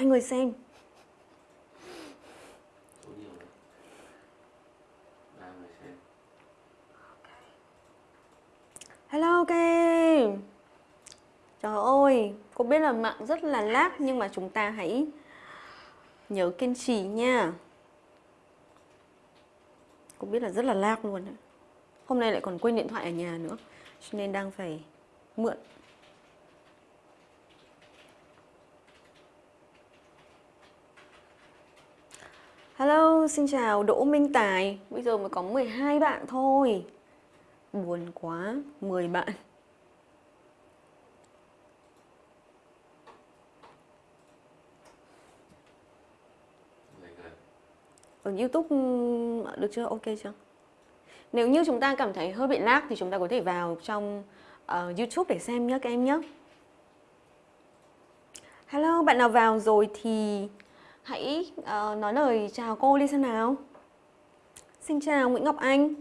Hai người xem. Hello các em Trời ơi Cô biết là mạng rất là lag Nhưng mà chúng ta hãy Nhớ kiên trì nha. Cô biết là rất là lag luôn. Hôm nay lại còn quên điện thoại ở nhà nữa Cho nên đang phải mượn Hello, xin chào Đỗ Minh Tài Bây giờ mới có 12 bạn thôi Buồn quá, 10 bạn Ở Youtube ừ, được chưa? Ok chưa? Nếu như chúng ta cảm thấy hơi bị lag thì chúng ta có thể vào trong uh, YouTube để xem nhé các em nhé Hello, bạn nào vào rồi thì hãy uh, nói lời chào cô đi xem nào. Xin chào Nguyễn Ngọc Anh.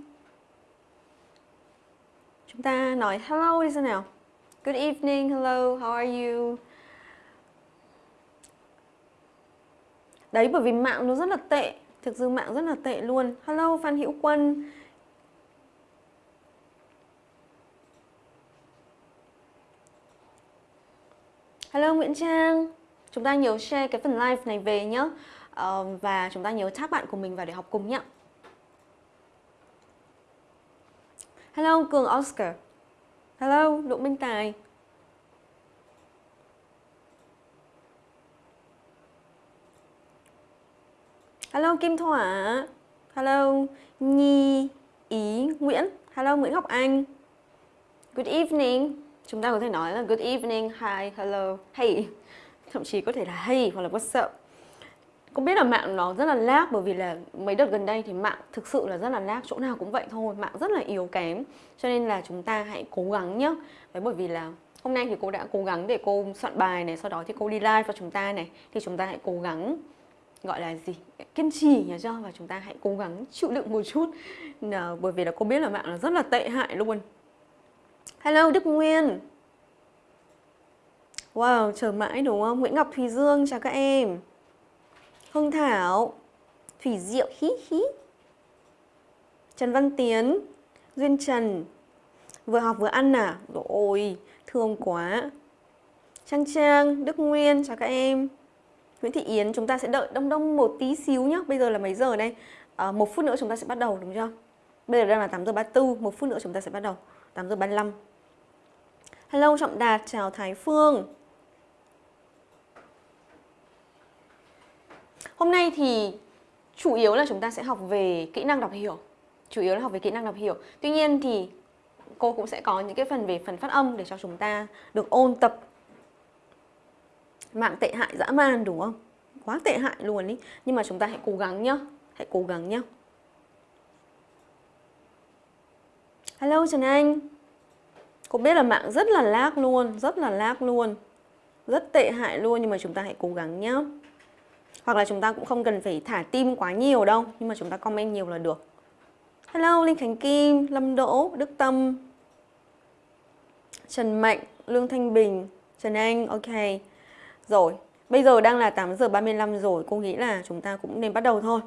Chúng ta nói hello đi xem nào. Good evening, hello, how are you? Đấy bởi vì mạng nó rất là tệ. Thực sự mạng rất là tệ luôn. Hello Phan Hữu Quân. Hello Nguyễn Trang. Chúng ta nhớ share cái phần live này về nhé uh, ờ, Và chúng ta nhớ tag bạn của mình vào để học cùng nhé Hello Cường Oscar. Hello Đỗ Minh Tài. Hello Kim Thỏa Hello Nhi Ý Nguyễn. Hello Nguyễn Ngọc Anh. Good evening. Chúng ta có thể nói là good evening, hi, hello, hey. Thậm chí có thể là hay hoặc là whatsapp Cũng biết là mạng nó rất là lag bởi vì là mấy đợt gần đây thì mạng thực sự là rất là lag Chỗ nào cũng vậy thôi, mạng rất là yếu kém. Cho nên là chúng ta hãy cố gắng nhé Đấy bởi vì là hôm nay thì cô đã cố gắng để cô soạn bài này Sau đó thì cô đi live cho chúng ta này. Thì chúng ta hãy cố gắng gọi là gì? Kiên trì nhớ cho và chúng ta hãy cố gắng chịu đựng một chút. Nà, bởi vì là cô biết là mạng là rất là tệ hại luôn. Hello đức nguyên wow chờ mãi đúng không? Nguyễn ngọc thùy dương chào các em. Hương thảo. Thủy diệu hí hí. Trần văn tiến. Duyên trần. Vừa học vừa ăn à? Ôi thương quá. Trang trang đức nguyên chào các em. Nguyễn Thị Yến chúng ta sẽ đợi đông đông một tí xíu nhé Bây giờ là mấy giờ đây? À, một phút nữa chúng ta sẽ bắt đầu đúng chưa? Bây giờ đang là 8 giờ 34 Một phút nữa chúng ta sẽ bắt đầu. 8 giờ 35 Hello Trọng Đạt, chào Thái Phương. Hôm nay thì chủ yếu là chúng ta sẽ học về kỹ năng đọc hiểu Chủ yếu là học về kỹ năng đọc hiểu Tuy nhiên thì cô cũng sẽ có những cái phần về phần phát âm để cho chúng ta được ôn tập mạng tệ hại dã man đúng không? Quá tệ hại luôn ý. Nhưng mà chúng ta hãy cố gắng nhá. Hãy cố gắng nhá. Hello Trần Anh. Cô biết là mạng rất là lag luôn, rất là lag luôn. Rất tệ hại luôn nhưng mà chúng ta hãy cố gắng nhá. Hoặc là chúng ta cũng không cần phải thả tim quá nhiều đâu, nhưng mà chúng ta comment nhiều là được. Hello Linh Khánh Kim, Lâm Đỗ, Đức Tâm, Trần Mạnh, Lương Thanh Bình, Trần Anh, ok. Rồi, bây giờ đang là 8 giờ 35 rồi, cô nghĩ là chúng ta cũng nên bắt đầu thôi.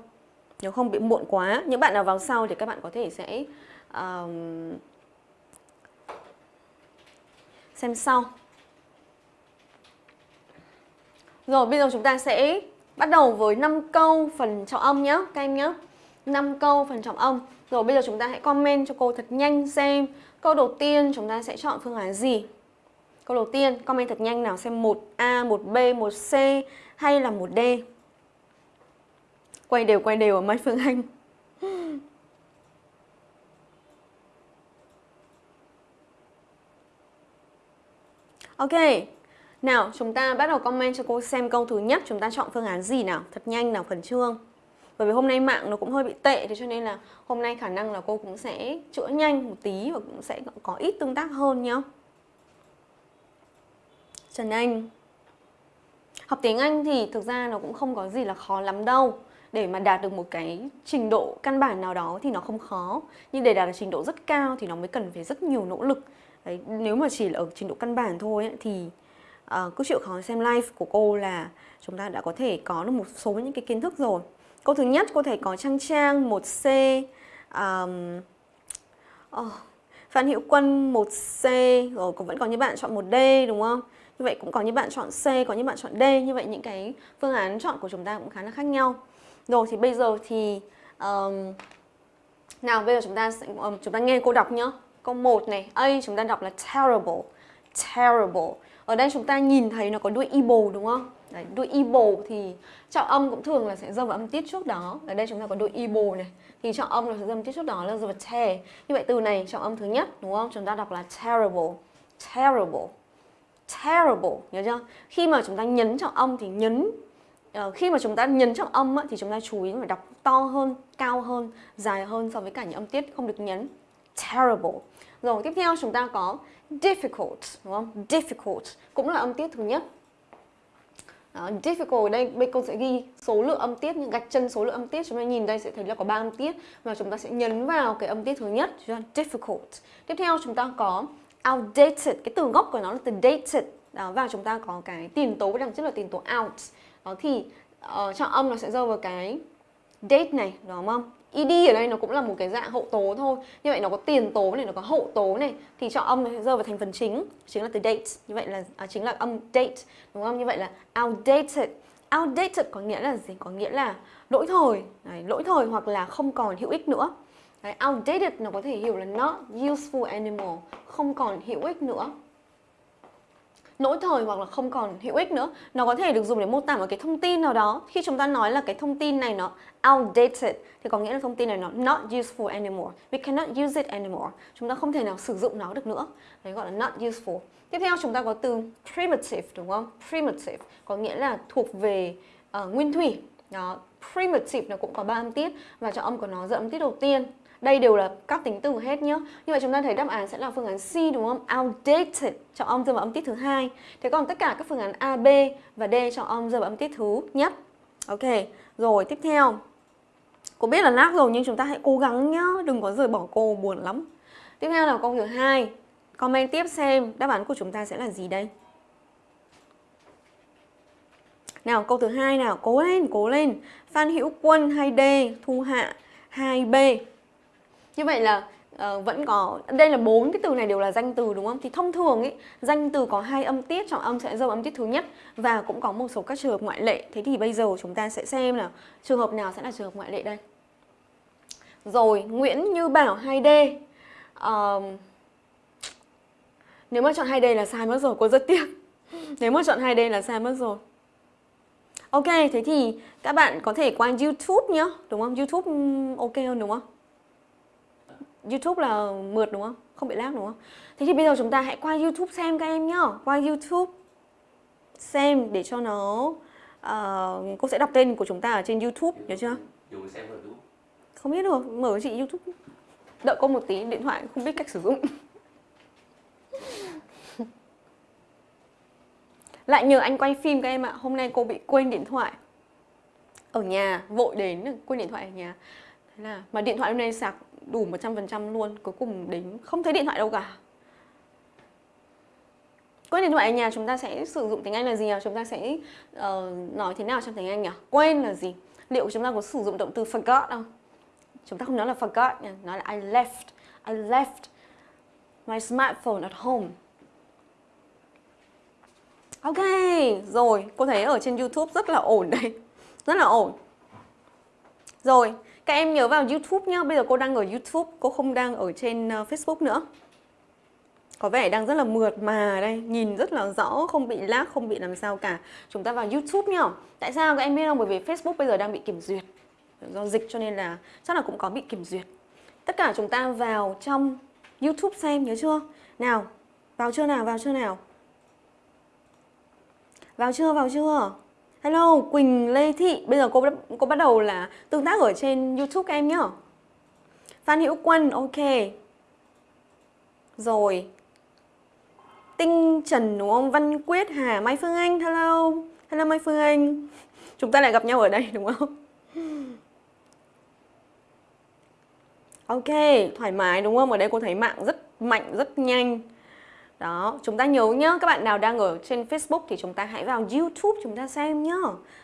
Nếu không bị muộn quá, những bạn nào vào sau thì các bạn có thể sẽ um, xem sau. Rồi, bây giờ chúng ta sẽ bắt đầu với 5 câu phần trọng âm nhé, các em nhé. 5 câu phần trọng âm. Rồi bây giờ chúng ta hãy comment cho cô thật nhanh xem câu đầu tiên chúng ta sẽ chọn phương án gì. Câu đầu tiên, comment thật nhanh nào xem 1A, 1B, 1C hay là 1D. Quay đều quay đều ở Mai Phương Anh. Ok, nào chúng ta bắt đầu comment cho cô xem câu thứ nhất. Chúng ta chọn phương án gì nào, thật nhanh nào khẩn trương. Bởi vì hôm nay mạng nó cũng hơi bị tệ Thế cho nên là hôm nay khả năng là cô cũng sẽ chữa nhanh một tí Và cũng sẽ có ít tương tác hơn nhá. Trần Anh. Học tiếng Anh thì thực ra nó cũng không có gì là khó lắm đâu. Để mà đạt được một cái trình độ căn bản nào đó thì nó không khó. Nhưng để đạt được trình độ rất cao thì nó mới cần phải rất nhiều nỗ lực. Đấy, Nếu mà chỉ là ở trình độ căn bản thôi ấy, thì uh, cứ chịu khó xem live của cô là chúng ta đã có thể có được một số những cái kiến thức rồi. Câu thứ nhất có thể có trang trang 1C um, oh, Phan Hữu Quân 1C rồi cũng vẫn có những bạn chọn 1D đúng không? Như vậy cũng có những bạn chọn C, có những bạn chọn D. Như vậy những cái phương án chọn của chúng ta cũng khá là khác nhau. Rồi thì bây giờ thì um, Nào bây giờ chúng ta sẽ, um, chúng ta nghe cô đọc nhá. Câu 1 này, A chúng ta đọc là terrible. Terrible. Ở đây chúng ta nhìn thấy nó có đuôi evil đúng không? Đấy, đuôi evil thì trọng âm cũng thường là sẽ rơi vào âm tiết trước đó Ở đây chúng ta có đuôi evil này Thì trọng âm là sẽ rơi vào tiết trước đó là rơi vào te Như vậy từ này trọng âm thứ nhất đúng không? Chúng ta đọc là terrible Terrible Terrible, nhớ chưa? Khi mà chúng ta nhấn trọng âm thì nhấn uh, Khi mà chúng ta nhấn trọng âm á, thì chúng ta chú ý phải đọc to hơn, cao hơn, dài hơn so với cả những âm tiết không được nhấn Terrible. Rồi tiếp theo chúng ta có difficult, đúng không? Difficult cũng là âm tiết thứ nhất. Đó, difficult đây bên cô sẽ ghi số lượng âm tiết gạch chân số lượng âm tiết. Chúng ta nhìn đây sẽ thấy là có ba âm tiết và chúng ta sẽ nhấn vào cái âm tiết thứ nhất difficult. Tiếp theo chúng ta có outdated cái từ gốc của nó là từ dated. Đó, và chúng ta có cái tiền tố đằng trước là tiền tố out. Đó thì ờ, uh, trọng âm nó sẽ rơi vào cái date này đúng không? Ed ở đây nó cũng là một cái dạng hậu tố thôi. Như vậy nó có tiền tố này nó có hậu tố này thì chọn âm nó rơi vào thành phần chính chính là từ date. Như vậy là à, chính là âm date đúng không? Như vậy là outdated. Outdated có nghĩa là gì? Có nghĩa là lỗi thời. Đấy, lỗi thời hoặc là không còn hữu ích nữa. Đấy, outdated nó có thể hiểu là not useful anymore không còn hữu ích nữa lỗi thời hoặc là không còn hữu ích nữa. Nó có thể được dùng để mô tả một cái thông tin nào đó. Khi chúng ta nói là cái thông tin này nó outdated thì có nghĩa là thông tin này nó not useful anymore. We cannot use it anymore. Chúng ta không thể nào sử dụng nó được nữa. Đấy gọi là not useful. Tiếp theo chúng ta có từ primitive đúng không? Primitive có nghĩa là thuộc về uh, nguyên thủy. Đó primitive nó cũng có ba âm tiết và cho âm của nó dẫn âm tiết đầu tiên đây đều là các tính từ hết nhá. Như vậy chúng ta thấy đáp án sẽ là phương án C đúng không? Outdated cho âm rơi vào âm tiết thứ hai. Thế còn tất cả các phương án A, B và D cho âm rơi vào âm tiết thứ nhất. Ok. Rồi tiếp theo. Cô biết là nát rồi nhưng chúng ta hãy cố gắng nhá, đừng có rời bỏ cô buồn lắm. Tiếp theo là câu thứ hai. Comment tiếp xem đáp án của chúng ta sẽ là gì đây? Nào câu thứ hai nào, cố lên, cố lên. Phan Hữu Quân hay D Thu Hạ 2B. Như vậy là uh, vẫn có đây là bốn cái từ này đều là danh từ đúng không? Thì thông thường ấy danh từ có hai âm tiết, trọng âm sẽ dâu âm tiết thứ nhất và cũng có một số các trường hợp ngoại lệ. Thế thì bây giờ chúng ta sẽ xem là trường hợp nào sẽ là trường hợp ngoại lệ đây. Rồi Nguyễn Như Bảo 2D. Uh, nếu mà chọn 2D là sai mất rồi, cô rất tiếc. Nếu mà chọn 2D là sai mất rồi. Ok, thế thì các bạn có thể qua YouTube nhá, đúng không? YouTube ừ, ok hơn đúng không? YouTube là mượt đúng không? Không bị lag đúng không? Thế thì bây giờ chúng ta hãy qua YouTube xem các em nhá. Qua YouTube xem để cho nó uh, Cô sẽ đọc tên của chúng ta ở trên YouTube, nhớ chưa? Không biết được, mở chị YouTube Đợi cô một tí, điện thoại không biết cách sử dụng. Lại nhờ anh quay phim các em ạ. Hôm nay cô bị quên điện thoại. Ở nhà, vội đến quên điện thoại ở nhà. Thế là, mà điện thoại hôm nay sạc đủ 100% luôn Cuối cùng đến không thấy điện thoại đâu cả Quên điện thoại ở nhà chúng ta sẽ sử dụng tiếng Anh là gì nhỉ? Chúng ta sẽ uh, nói thế nào trong tiếng Anh nhỉ? Quên là gì? Liệu chúng ta có sử dụng động từ forgot không? Chúng ta không nói là forgot nhỉ? nói là I left I left my smartphone at home Ok, rồi, cô thấy ở trên YouTube rất là ổn đây Rất là ổn Rồi, các em nhớ vào YouTube nhá. Bây giờ cô đang ở YouTube, Cô không đang ở trên ờ, Facebook nữa. Có vẻ đang rất là mượt mà. Đây, Nhìn rất là rõ, Không bị lag, Không bị làm sao cả. Chúng ta vào YouTube nhá. Tại sao các em biết không? Bởi vì Facebook bây giờ đang bị kiểm duyệt. Do dịch cho nên là Chắc là cũng có bị kiểm duyệt. Tất cả chúng ta vào trong YouTube xem, nhớ chưa? Nào, Vào chưa nào? Vào chưa nào? Vào chưa? Vào chưa? Hello, Quỳnh Lê Thị. Bây giờ cô cô bắt đầu là tương tác ở trên YouTube các em nhá. Phan Hữu Quân, ok. Rồi. Tinh Trần đúng không? Văn Quyết, Hà, Mai Phương Anh, hello. Hello Mai Phương Anh. Chúng ta lại gặp nhau ở đây đúng không? Ok, thoải mái đúng không? Ở đây cô thấy mạng rất mạnh, rất nhanh. Đó, chúng ta nhớ nhá, các bạn nào đang ở trên Facebook thì chúng ta hãy vào YouTube chúng ta xem nhá.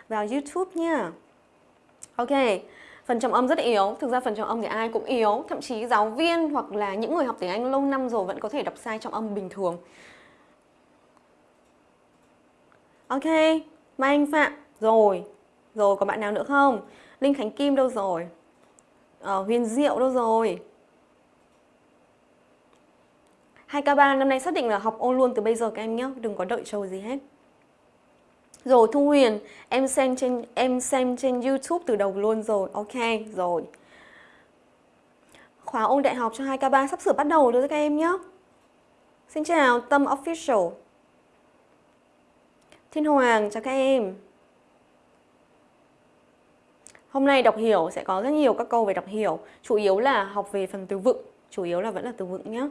Vào YouTube nha. Ok, phần trọng âm rất yếu. Thực ra phần trọng âm thì ai cũng yếu, thậm chí giáo viên hoặc là những người học tiếng Anh lâu năm rồi vẫn có thể đọc sai trọng âm bình thường. Ok, Mai Anh Phạm, rồi. Rồi, có bạn nào nữa không? Linh Khánh Kim đâu rồi? Ờ, Huyền Diệu đâu rồi? 2K3 năm nay xác định là học ôn luôn từ bây giờ các em nhé, đừng có đợi chờ gì hết. Rồi Thu Huyền, em xem trên em xem trên YouTube từ đầu luôn rồi. Ok, rồi. Khóa ôn đại học cho 2K3 sắp sửa bắt đầu rồi các em nhé. Xin chào Tâm Official. Thiên Hoàng chào các em. Hôm nay đọc hiểu sẽ có rất nhiều các câu về đọc hiểu, chủ yếu là học về phần từ vựng, chủ yếu là vẫn là từ vựng nhé.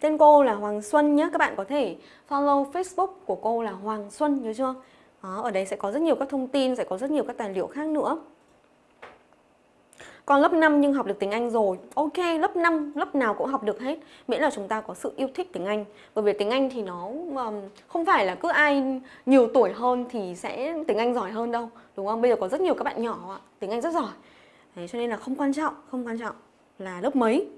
Tên cô là Hoàng Xuân nhé, các bạn có thể follow Facebook của cô là Hoàng Xuân nhớ chưa? Đó, ở đây sẽ có rất nhiều các thông tin, sẽ có rất nhiều các tài liệu khác nữa. Còn lớp 5 nhưng học được tiếng Anh rồi Ok, lớp 5, lớp nào cũng học được hết Miễn là chúng ta có sự yêu thích tiếng Anh Bởi vì tiếng Anh thì nó um, không phải là cứ ai nhiều tuổi hơn thì sẽ tiếng Anh giỏi hơn đâu Đúng không? Bây giờ có rất nhiều các bạn nhỏ tiếng Anh rất giỏi Đấy, Cho nên là không quan trọng, không quan trọng là lớp mấy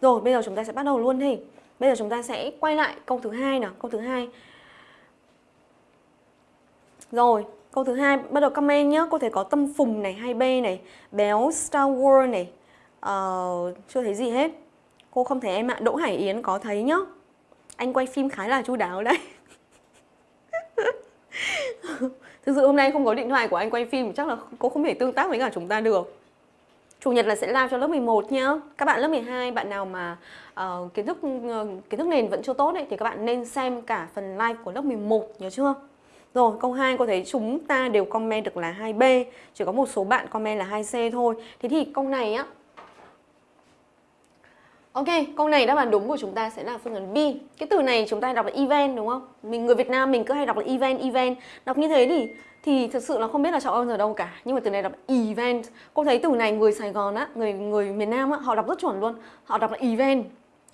Rồi, bây giờ chúng ta sẽ bắt đầu luôn đi Bây giờ chúng ta sẽ quay lại câu thứ hai nào, câu thứ hai. Rồi, câu thứ hai bắt đầu comment nhé. Cô thấy có Tâm Phùng này, hay b này, Béo Star Wars này. Uh, chưa thấy gì hết. Cô không thấy em ạ. Đỗ Hải Yến có thấy nhá. Anh quay phim khá là chu đáo đấy. Thực sự hôm nay không có điện thoại của anh quay phim chắc là cô không thể tương tác với cả chúng ta được. Chủ nhật là sẽ làm cho lớp 11 nhá. Các bạn lớp 12, bạn nào mà uh, kiến thức uh, kiến thức nền vẫn chưa tốt ấy, thì các bạn nên xem cả phần live của lớp 11 nhớ chưa? Rồi, câu 2 cô thấy chúng ta đều comment được là 2B, chỉ có một số bạn comment là 2C thôi. Thế thì câu này á Ok, câu này đáp án đúng của chúng ta sẽ là phương án B. Cái từ này chúng ta đọc là event đúng không? Mình người Việt Nam mình cứ hay đọc là event, event. Đọc như thế thì thì thực sự là không biết là chọn ở đâu cả nhưng mà từ này đọc event cô thấy từ này người Sài Gòn á người người miền Nam á họ đọc rất chuẩn luôn họ đọc là event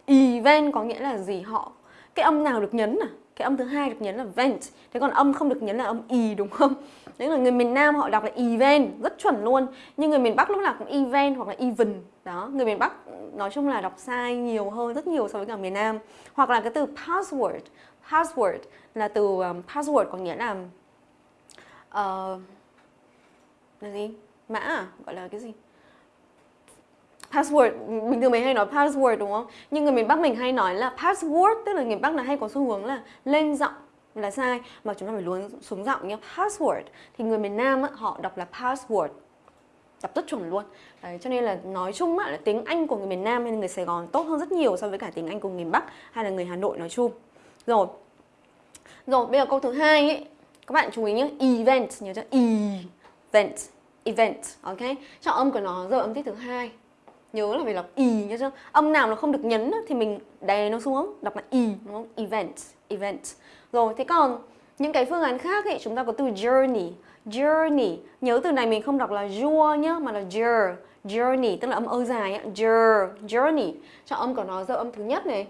event có nghĩa là gì? Họ cái âm nào được nhấn à? Cái âm thứ hai được nhấn là vent thế còn âm không được nhấn là âm y đúng không? Đấy là người miền Nam họ đọc là event rất chuẩn luôn. Nhưng người miền Bắc lúc nào cũng event hoặc là even. Đó người miền Bắc nói chung là đọc sai nhiều hơn rất nhiều so với cả miền Nam. Hoặc là cái từ password. Password là từ um, password có nghĩa là uh, là gì? Mã à? Gọi là cái gì? Password bình thường mình hay nói password đúng không? Nhưng người miền bắc mình hay nói là password tức là người miền bắc là hay có xu hướng là lên giọng là sai mà chúng ta phải luôn xuống giọng nhé password. Thì người miền nam á, họ đọc là password. Đọc rất chuẩn luôn. Đấy, cho nên là nói chung á, là tiếng Anh của người miền Nam hay người Sài Gòn tốt hơn rất nhiều so với cả tiếng Anh của người miền Bắc hay là người Hà Nội nói chung. Rồi. Rồi bây giờ câu thứ hai ấy. Các bạn chú ý nhé event nhớ cho event. Event ok? Trọng âm của nó giờ âm tiết thứ hai nhớ là phải đọc y nhớ chưa âm nào nó không được nhấn thì mình đè nó xuống đọc là y đúng không event event rồi thế còn những cái phương án khác ấy chúng ta có từ journey journey nhớ từ này mình không đọc là jour nhá mà là jour journey tức là âm ơ dài á jour journey cho âm của nó giờ âm thứ nhất này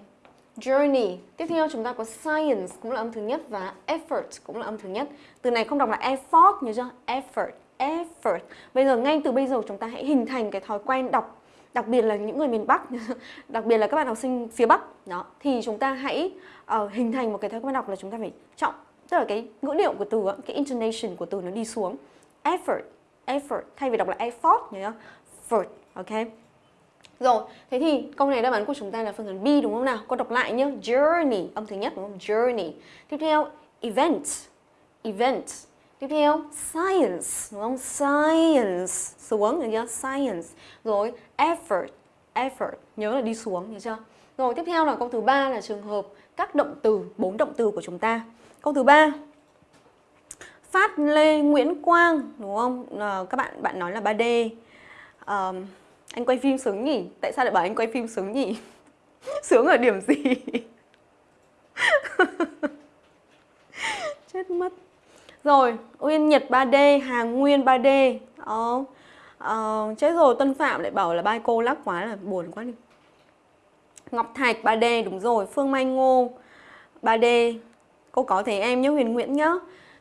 journey. Tiếp theo chúng ta có science cũng là âm thứ nhất và effort cũng là âm thứ nhất. Từ này không đọc là effort nhớ chưa? Effort, effort. Bây giờ ngay từ bây giờ chúng ta hãy hình thành cái thói quen đọc đặc biệt là những người miền Bắc, đặc biệt là các bạn học sinh phía Bắc đó thì chúng ta hãy uh, hình thành một cái thói quen đọc là chúng ta phải trọng tức là cái ngữ điệu của từ cái intonation của từ nó đi xuống effort effort thay vì đọc là effort nhớ effort ok rồi, thế thì câu này đáp án của chúng ta là phương án B đúng không nào? Cô đọc lại nhé. Journey, âm thứ nhất đúng không? Journey. Tiếp theo, event. Event. Tiếp theo, science, đúng không? Science. Xuống, được chưa? Science. Rồi, effort. Effort. Nhớ là đi xuống, được chưa? Rồi, tiếp theo là câu thứ ba là trường hợp các động từ, bốn động từ của chúng ta. Câu thứ ba Phát Lê Nguyễn Quang, đúng không? À, các bạn bạn nói là 3D. À, anh quay phim sướng nhỉ? Tại sao lại bảo anh quay phim sướng nhỉ? sướng ở điểm gì? Chết mất rồi, Uyên Nhật 3D, Hàng Nguyên 3D Ờ, ờ, Chết rồi, Tân Phạm lại bảo là bai cô lắc quá là buồn quá đi. Ngọc Thạch 3D đúng rồi. Phương Mai Ngô 3D Cô có thể em nhớ Huyền Nguyễn nhá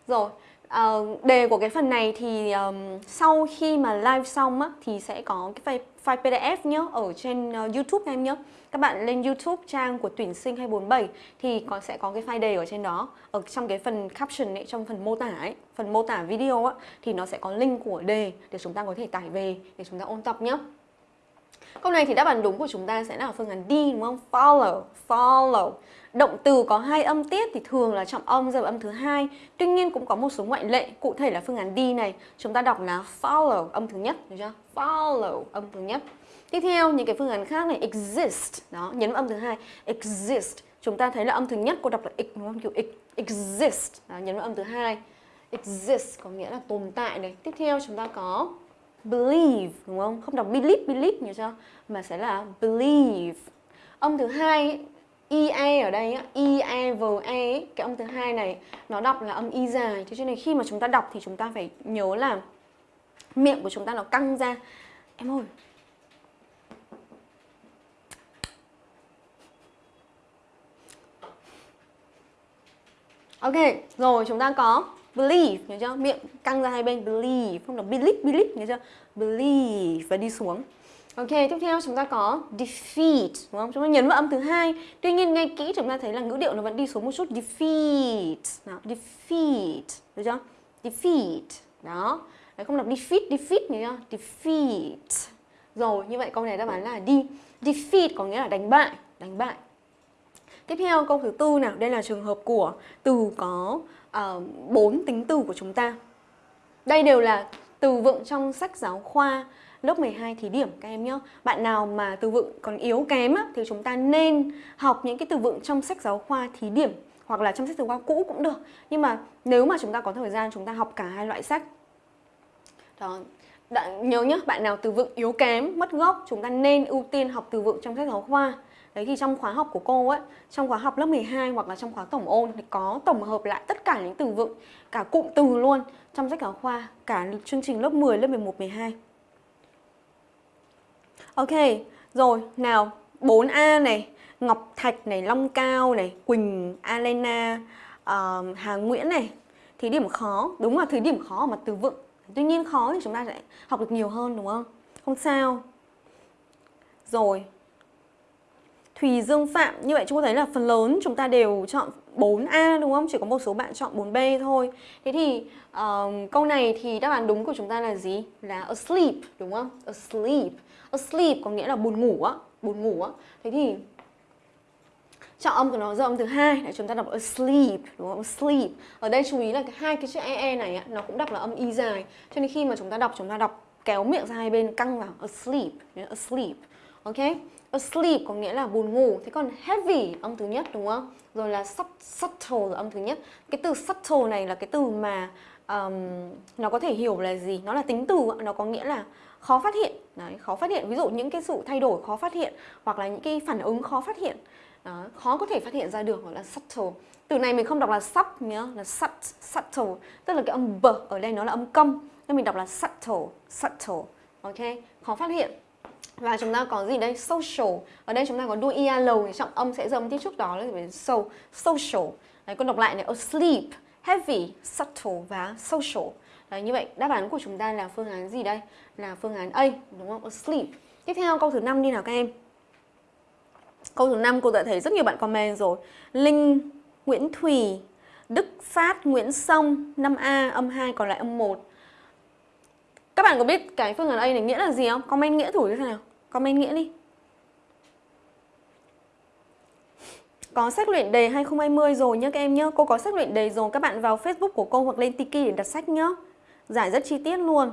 Rồi uh, đề của cái phần này thì um, sau khi mà live xong á, thì sẽ có cái file, file PDF nhé ở trên uh, YouTube em nhé. Các bạn lên YouTube trang của tuyển sinh 247 thì có sẽ có cái file đề ở trên đó. Ở trong cái phần caption ấy, trong phần mô tả ấy, phần mô tả video á thì nó sẽ có link của đề để chúng ta có thể tải về để chúng ta ôn tập nhé. Câu này thì đáp án đúng của chúng ta sẽ là phương án D đúng không? Follow, follow. Động từ có hai âm tiết thì thường là trọng âm rơi vào âm thứ hai. Tuy nhiên cũng có một số ngoại lệ, cụ thể là phương án D này, chúng ta đọc là follow âm thứ nhất, được chưa? Follow âm thứ nhất. Tiếp theo những cái phương án khác này exist, đó, nhấn vào âm thứ hai, exist. Chúng ta thấy là âm thứ nhất cô đọc là x đúng không? Kiểu x, exist, đó, nhấn vào âm thứ hai. Exist có nghĩa là tồn tại này. Tiếp theo chúng ta có believe đúng không? Không đọc believe believe nhớ chưa? Mà sẽ là believe. Âm thứ hai EA ở đây ie v e cái âm thứ hai này nó đọc là âm y dài thế cho nên khi mà chúng ta đọc thì chúng ta phải nhớ là miệng của chúng ta nó căng ra em ơi Ok, rồi chúng ta có believe, nhớ chưa? Miệng căng ra hai bên, believe, không đọc believe, believe, nhớ chưa? Believe và đi xuống. Ok, tiếp theo chúng ta có defeat, đúng không? Chúng ta nhấn vào âm thứ hai. Tuy nhiên nghe kỹ chúng ta thấy là ngữ điệu nó vẫn đi xuống một chút. Defeat, nào, defeat, được chưa? Defeat, đó. Đấy, không đọc defeat, defeat nhớ chưa? Defeat. Rồi, như vậy câu này đáp án là đi. Defeat có nghĩa là đánh bại, đánh bại. Tiếp theo câu thứ tư nào, đây là trường hợp của từ có uh, tính từ của chúng ta. Đây đều là từ vựng trong sách giáo khoa lớp 12 thí điểm các em nhé. Bạn nào mà từ vựng còn yếu kém á, thì chúng ta nên học những cái từ vựng trong sách giáo khoa thí điểm hoặc là trong sách giáo khoa cũ cũng được. Nhưng mà nếu mà chúng ta có thời gian chúng ta học cả hai loại sách. Đó. Đã, nhớ nhé, bạn nào từ vựng yếu kém, mất gốc, chúng ta nên ưu tiên học từ vựng trong sách giáo khoa. Đấy thì trong khóa học của cô ấy, trong khóa học lớp 12 hoặc là trong khóa tổng ôn thì có tổng hợp lại tất cả những từ vựng, cả cụm từ luôn trong sách giáo khoa, cả chương trình lớp 10, lớp 11, 12. Ok, rồi nào 4A này, Ngọc Thạch này, Long Cao này, Quỳnh, Alena, uh, Hà Nguyễn này thì điểm khó, đúng là thứ điểm khó ở mặt từ vựng Tuy nhiên khó thì chúng ta sẽ học được nhiều hơn đúng không? Không sao Rồi Thùy Dương Phạm, như vậy chúng ta thấy là phần lớn chúng ta đều chọn 4A đúng không? Chỉ có một số bạn chọn 4B thôi. Thế thì uh, câu này thì đáp án đúng của chúng ta là gì? Là asleep đúng không? Asleep. Asleep có nghĩa là buồn ngủ á Buồn ngủ á. Thế thì trọng âm của nó giờ âm thứ hai để chúng ta đọc asleep đúng không? Asleep. Ở đây chú ý là hai cái chữ ee này này nó cũng đọc là âm y dài. Cho nên khi mà chúng ta đọc chúng ta đọc kéo miệng ra hai bên căng vào asleep asleep ok? Asleep có nghĩa là buồn ngủ. Thế còn heavy âm thứ nhất đúng không? Rồi là subtle là âm thứ nhất. Cái từ subtle này là cái từ mà um, nó có thể hiểu là gì? Nó là tính từ nó có nghĩa là khó phát hiện. Đấy, khó phát hiện. Ví dụ những cái sự thay đổi khó phát hiện hoặc là những cái phản ứng khó phát hiện. Đó, khó có thể phát hiện ra được gọi là subtle. Từ này mình không đọc là sub nhá là sub, subtle. Tức là cái âm b ở đây nó là âm câm nên mình đọc là subtle subtle. Ok? Khó phát hiện và chúng ta có gì đây social ở đây chúng ta có đuôi ial thì trọng âm sẽ dâm tiếp trước đó là so social đấy con đọc lại này asleep heavy subtle và social Đấy, như vậy đáp án của chúng ta là phương án gì đây? Là phương án A, đúng không? Asleep. Tiếp theo câu thứ 5 đi nào các em. Câu thứ 5 cô đã thấy rất nhiều bạn comment rồi. Linh, Nguyễn Thùy, Đức Phát, Nguyễn Sông, 5A, âm 2 còn lại âm 1. Các bạn có biết cái phương án A này nghĩa là gì không? Comment nghĩa thử thế nào? Comment nghĩa đi. Có sách luyện đề 2020 rồi nhá các em nhá. Cô có sách luyện đề rồi. Các bạn vào Facebook của cô hoặc lên Tiki để đặt sách nhá. Giải rất chi tiết luôn.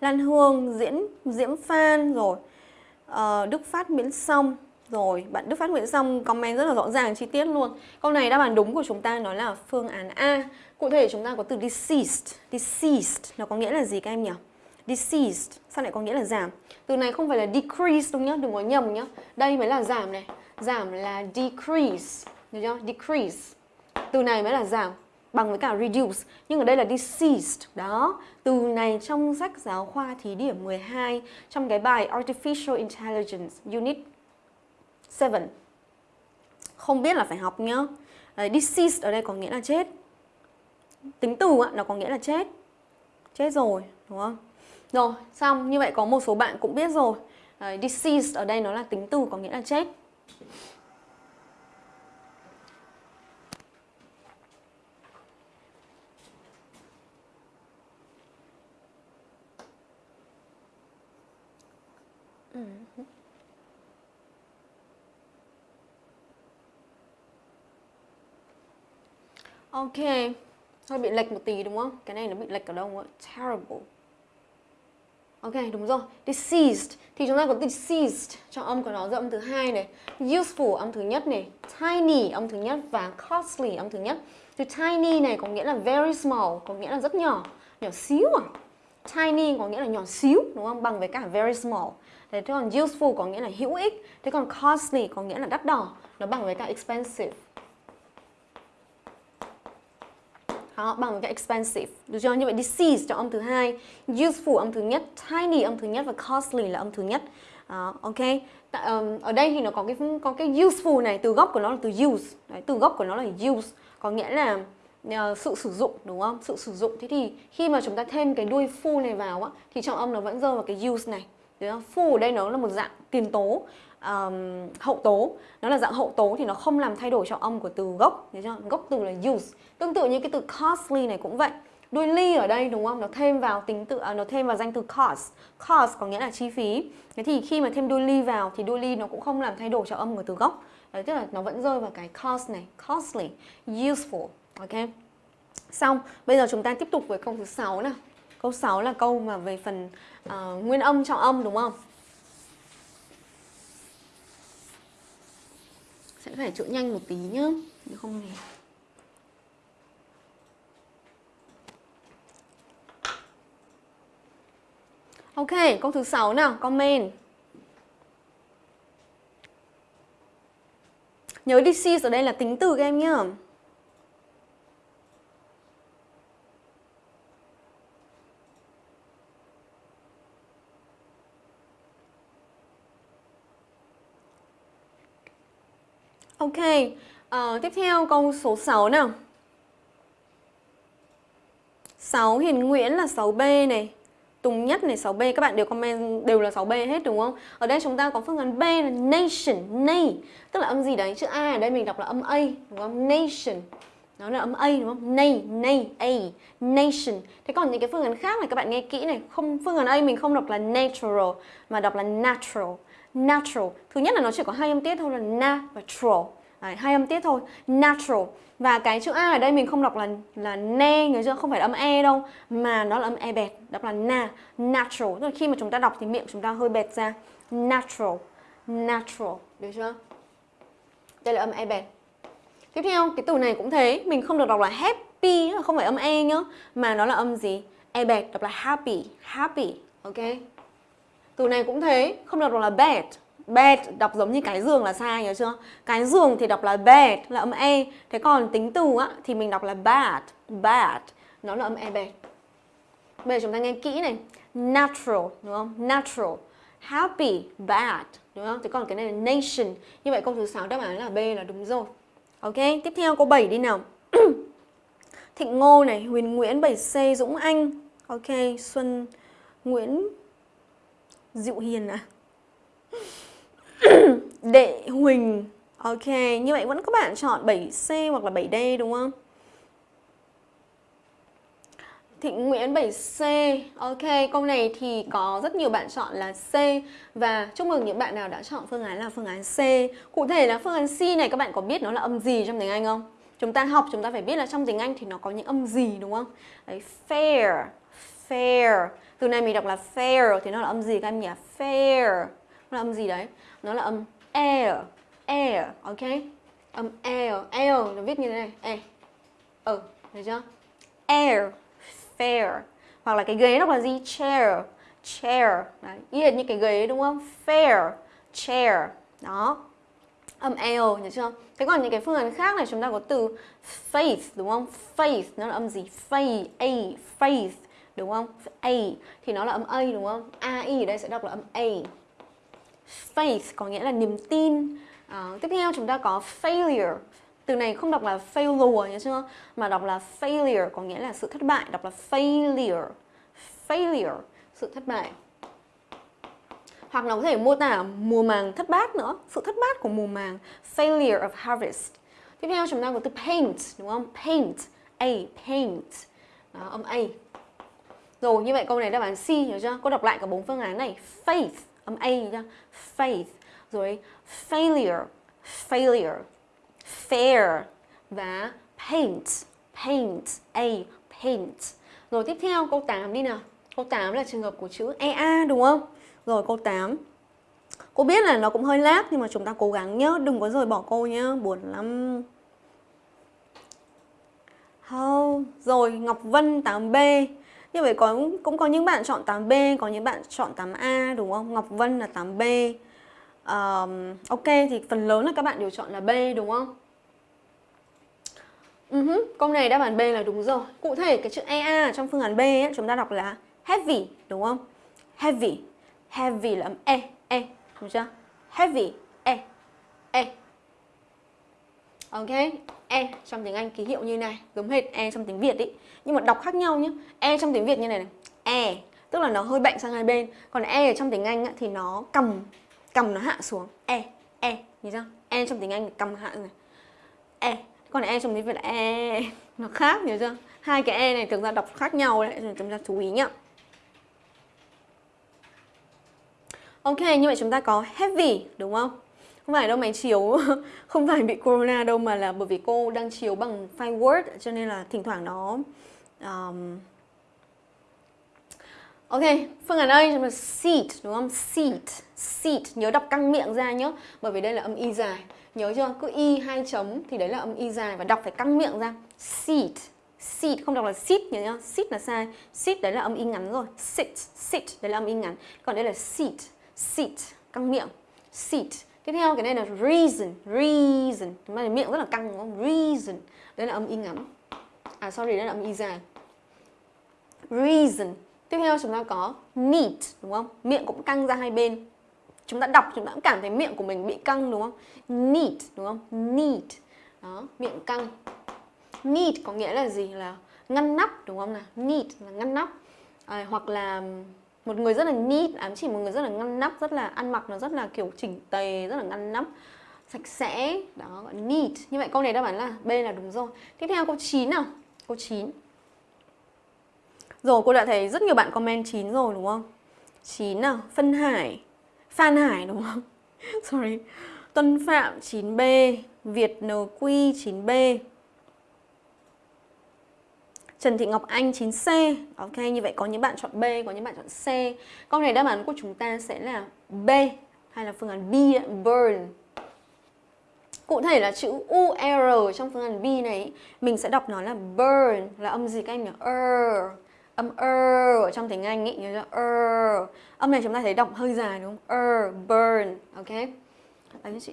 Lan Hương, Diễn, Diễm Phan rồi à, Đức Phát Miễn Sông rồi, bạn Đức Phát Nguyễn Sông comment rất là rõ ràng chi tiết luôn. Câu này đáp án đúng của chúng ta nó là phương án A. Cụ thể chúng ta có từ deceased. Deceased nó có nghĩa là gì các em nhỉ? Deceased sao lại có nghĩa là giảm? Từ này không phải là decrease đúng nhá, đừng có nhầm nhá. Đây mới là giảm này. Giảm là decrease, được chưa? Decrease. Từ này mới là giảm. bằng với cả reduce nhưng ở đây là deceased đó từ này trong sách giáo khoa thí điểm 12 trong cái bài artificial intelligence unit 7 không biết là phải học nhá Đấy, deceased ở đây có nghĩa là chết tính từ nó có nghĩa là chết chết rồi đúng không rồi xong như vậy có một số bạn cũng biết rồi Đấy, deceased ở đây nó là tính từ có nghĩa là chết Ok, hơi bị lệch một tí đúng không? Cái này nó bị lệch ở đâu ạ? Terrible. Ok, đúng rồi. Deceased thì chúng ta có deceased cho âm của nó âm thứ hai này, useful âm thứ nhất này, tiny âm thứ nhất và costly âm thứ nhất. Từ tiny này có nghĩa là very small, có nghĩa là rất nhỏ, nhỏ xíu à. Tiny có nghĩa là nhỏ xíu đúng không? Bằng với cả very small. Thế còn useful có nghĩa là hữu ích, thế còn costly có nghĩa là đắt đỏ, nó bằng với cả expensive. Đó, bằng cái expensive. Được chưa? Như vậy disease cho âm thứ hai, useful âm thứ nhất, tiny âm thứ nhất và costly là âm thứ nhất. Đó, ok. Tại, um, ở đây thì nó có cái có cái useful này, từ gốc của nó là từ use. Đấy, từ gốc của nó là use, có nghĩa là uh, sự sử dụng đúng không? Sự sử dụng. Thế thì khi mà chúng ta thêm cái đuôi full này vào á thì trọng âm nó vẫn rơi vào cái use này. Đúng không? Full ở đây nó là một dạng tiền tố um, hậu tố. Nó là dạng hậu tố thì nó không làm thay đổi trọng âm của từ gốc thấy chưa? gốc từ là use. Tương tự như cái từ costly này cũng vậy. Đuôi ly ở đây đúng không? Nó thêm vào tính tự à, nó thêm vào danh từ cost. Cost có nghĩa là chi phí. Thế thì khi mà thêm đuôi ly vào thì đuôi ly nó cũng không làm thay đổi trọng âm của từ gốc. Đấy tức là nó vẫn rơi vào cái cost này costly useful ok? Xong bây giờ chúng ta tiếp tục với câu thứ sáu nào. Câu 6 là câu mà về phần uh, nguyên âm trọng âm đúng không? Sẽ phải trộn nhanh một tí nhá nếu không thì Ok, câu thứ 6 nào, comment. Nhớ disease ở đây là tính từ các em nhá. Ok, uh, tiếp theo câu số 6 nào. 6 Hiền Nguyễn là 6B này. Tùng Nhất này 6B Các bạn đều comment đều là 6B hết đúng không? Ở đây chúng ta có phương án B là nation Nay. Tức là âm gì đấy? Chữ A ở đây mình đọc là âm A Đúng không? Nation. Nó là âm A đúng không? Nay, nay, A. Nation. Thế còn những cái phương án khác này các bạn nghe kỹ này. Không Phương án A mình không đọc là natural Mà đọc là natural. Natural. Thứ nhất là nó chỉ có hai âm tiết thôi là na và tro Đấy, hai âm tiết thôi. Natural. Và cái chữ a ở đây mình không đọc là là ne người chưa không phải là âm e đâu mà nó là âm e bẹt đọc là na natural. Tức là khi mà chúng ta đọc thì miệng chúng ta hơi bẹt ra. Natural. Natural. Được chưa? Đây là âm e bẹt. Tiếp theo cái từ này cũng thế. Mình không được đọc là happy không phải âm e nhá mà nó là âm gì? E bẹt đọc là happy. Happy. Ok? Từ này cũng thế không đọc là bad bed đọc giống như cái giường là sai nhớ chưa? Cái giường thì đọc là bed là âm e. Thế còn tính từ á thì mình đọc là bad, bad. Nó là âm e bed. Bây giờ chúng ta nghe kỹ này. Natural đúng không? Natural. Happy, bad đúng không? Thế còn cái này là nation. Như vậy câu thứ 6 đáp án là B là đúng rồi. Ok, tiếp theo câu 7 đi nào. Thịnh Ngô này, Huyền Nguyễn 7C Dũng Anh. Ok, Xuân Nguyễn dịu Hiền à? Đệ Huỳnh Ok, như vậy vẫn các bạn chọn 7C hoặc là 7D đúng không? Thịnh Nguyễn 7C Ok, câu này thì có rất nhiều bạn chọn là C Và chúc mừng những bạn nào đã chọn phương án là phương án C Cụ thể là phương án C này các bạn có biết nó là âm gì trong tiếng Anh không? Chúng ta học chúng ta phải biết là trong tiếng Anh thì nó có những âm gì đúng không? Đấy, fair, fair từ này mình đọc là fair thì nó là âm gì các em nhỉ? Fair. Nó là âm gì đấy? Nó là âm air. Air ok? Âm air. Air nó viết như thế này. E ừ thấy chưa? Air. Fair. Hoặc là cái ghế đọc là gì? Chair. Chair. Đấy y như cái ghế đúng không? Fair. Chair. Đó. Âm air nhớ chưa? Thế còn những cái phương án khác này chúng ta có từ faith đúng không? Faith nó là âm gì? Faith, A, faith đúng không? A thì nó là âm A đúng không? A I ở đây sẽ đọc là âm A. Faith có nghĩa là niềm tin. À, tiếp theo chúng ta có failure. Từ này không đọc là failure nhớ chưa? Mà đọc là failure có nghĩa là sự thất bại, đọc là failure. Failure, sự thất bại hoặc nó có thể mô tả mùa màng thất bát nữa sự thất bát của mùa màng failure of harvest tiếp theo chúng ta có từ paint đúng không paint a paint đó, âm a rồi, như vậy câu này đáp án C, hiểu chưa? Cô đọc lại cả bốn phương án này. Faith, âm a chưa faith. Rồi, failure failure, fair và paint paint, a, paint. Rồi, tiếp theo, câu 8 đi nào. Câu 8 là trường hợp của chữ EA đúng không? Rồi, câu 8 Cô biết là nó cũng hơi lát, nhưng mà chúng ta cố gắng nhớ, Đừng có rời bỏ cô nhá. Buồn lắm. Không Rồi, Ngọc Vân 8B như vậy có cũng có những bạn chọn 8B Có những bạn chọn 8A đúng không? Ngọc Vân là 8B um, Ok thì phần lớn là các bạn đều chọn là B đúng không? Ừ uh -huh. Câu này đáp án B là đúng rồi. Cụ thể cái chữ EA trong phương án B ấy, chúng ta đọc là heavy đúng không? Heavy. Heavy là âm e e đúng chưa? Heavy e e ok e trong tiếng anh ký hiệu như này giống hệt e trong tiếng việt ý. Nhưng mà đọc khác nhau nhé e trong tiếng việt như này này. E tức là nó hơi bệnh sang hai bên. Còn e ở trong tiếng anh thì nó cầm cầm nó hạ xuống. E e nhìn chưa? E trong tiếng anh cầm hạ này. E còn e trong tiếng việt là e nó khác nhớ chưa? Hai cái e này thực ra đọc khác nhau đấy chúng ta chú ý nhá. Ok, như vậy chúng ta có heavy đúng không? Không phải đâu máy chiếu. Không phải bị corona đâu mà là bởi vì cô đang chiếu bằng file Word cho nên là thỉnh thoảng nó um... Ok, phương án đây chúng ta seat đúng không? Seat, seat, nhớ đọc căng miệng ra nhé Bởi vì đây là âm y dài. Nhớ chưa? Cứ y hai chấm thì đấy là âm y dài và đọc phải căng miệng ra. Seat, seat không đọc là sit nhớ nhá. Sit là sai. Sit đấy là âm y ngắn rồi. Sit, sit đấy là âm y ngắn. Còn đây là seat seat căng miệng. Seat tiếp theo cái này là reason reason. Mà miệng rất là căng đúng không? Reason. Đây là âm y ngắn. À sorry đây là âm y dài. Reason. Tiếp theo chúng ta có need đúng không? Miệng cũng căng ra hai bên. Chúng ta đọc chúng ta cũng cảm thấy miệng của mình bị căng đúng không? Need đúng không? Need đó miệng căng. Need có nghĩa là gì? Là ngăn nắp đúng không nào? Need là ngăn nắp. À, hoặc là một người rất là neat, ám chỉ một người rất là ngăn nắp, rất là ăn mặc nó rất là kiểu chỉnh tề, rất là ngăn nắp, sạch sẽ, đó, gọi neat. Như vậy câu này đáp án là B là đúng rồi. Tiếp theo, câu 9 nào? Câu 9 rồi, cô đã thấy rất nhiều bạn comment 9 rồi, đúng không? 9 nào? Phân Hải. Phan Hải, đúng không? Sorry. Tuân Phạm 9B Việt NQ 9B Trần Thị Ngọc Anh 9C Ok, như vậy có những bạn chọn B, có những bạn chọn C. Câu này đáp án của chúng ta sẽ là B Hay là phương án B, burn. Cụ thể là chữ UR trong phương án B này Mình sẽ đọc nó là burn. Là âm gì các em nhỉ? Er Âm er ở trong tiếng Anh ý Nhớ chưa? Er Âm này chúng ta thấy đọc hơi dài đúng không? Er, burn. Ok. Đấy chị.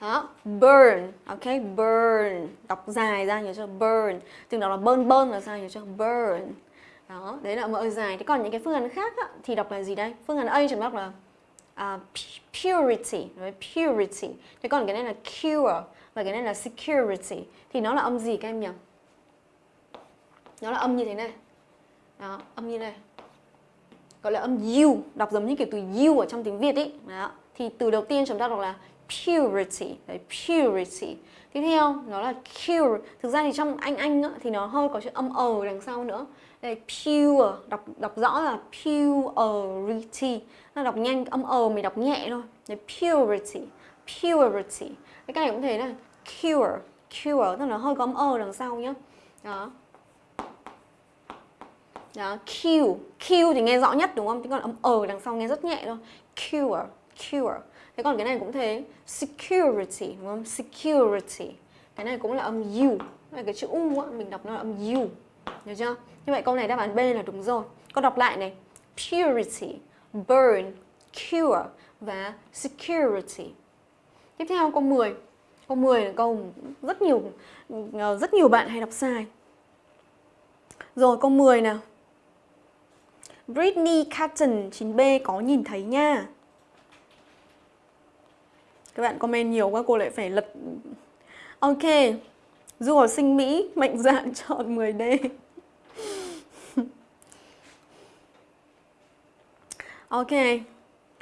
Đó. Burn ok? Burn. Đọc dài ra nhớ chưa burn. Từng đọc là burn burn là sao nhớ chưa burn. Đó đấy là mở dài. Thế còn những cái phương án khác á, thì đọc là gì đây? Phương án a chúng đọc là uh, purity right? purity. Thế còn cái này là cure và cái này là security. Thì nó là âm gì các em nhỉ? Nó là âm như thế này. Đó âm như này. Gọi là âm u đọc giống như kiểu từ u ở trong tiếng việt ấy. Đó thì từ đầu tiên chúng ta đọc là purity. Đấy purity. Tiếp theo nó là cure. Thực ra thì trong anh anh á, thì nó hơi có chữ âm ờ đằng sau nữa. Đây pure. Đọc đọc rõ là purity. Nó đọc nhanh âm ờ mình đọc nhẹ thôi. Đấy purity. Purity. Cái này cũng thế này. Cure. Cure tức là hơi có âm ờ đằng sau nhá. Đó. Đó Q Q thì nghe rõ nhất đúng không? Chứ còn âm ờ đằng sau nghe rất nhẹ thôi. Cure. Cure. Thế còn cái này cũng thế Security đúng không? Security Cái này cũng là âm U Cái chữ U á, mình đọc nó là âm U Được chưa? Như vậy câu này đáp án B là đúng rồi Con đọc lại này purity, burn, cure và security. Tiếp theo câu 10. Câu 10 là câu rất nhiều ờ, rất nhiều bạn hay đọc sai. Rồi câu 10 nào. Britney Cotton 9B có nhìn thấy nha. Các bạn comment nhiều quá cô lại phải lật. Ok. Du học sinh Mỹ mạnh dạn chọn 10D. ok.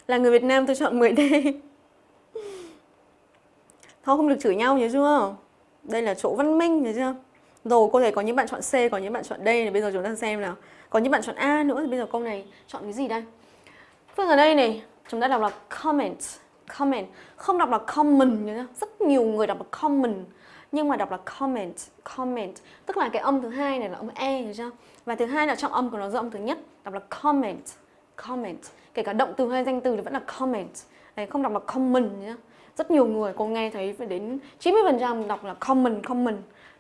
Là người Việt Nam tôi chọn 10D. Thôi không được chửi nhau nhớ chưa? Đây là chỗ văn minh nhớ chưa? Rồi cô thấy có những bạn chọn C, có những bạn chọn D này bây giờ chúng ta xem nào. Có những bạn chọn A nữa thì bây giờ câu này chọn cái gì đây? Phương ở đây này, chúng ta đọc là comment, comment, không đọc là common nhớ? Rất nhiều người đọc là common nhưng mà đọc là comment, comment, tức là cái âm thứ hai này là âm e nhớ chưa? Và thứ hai là trong âm của nó do âm thứ nhất, đọc là comment, comment. Kể cả động từ hay danh từ thì vẫn là comment. Đấy, không đọc là common nhá rất nhiều người cô nghe thấy phải đến 90% đọc là common common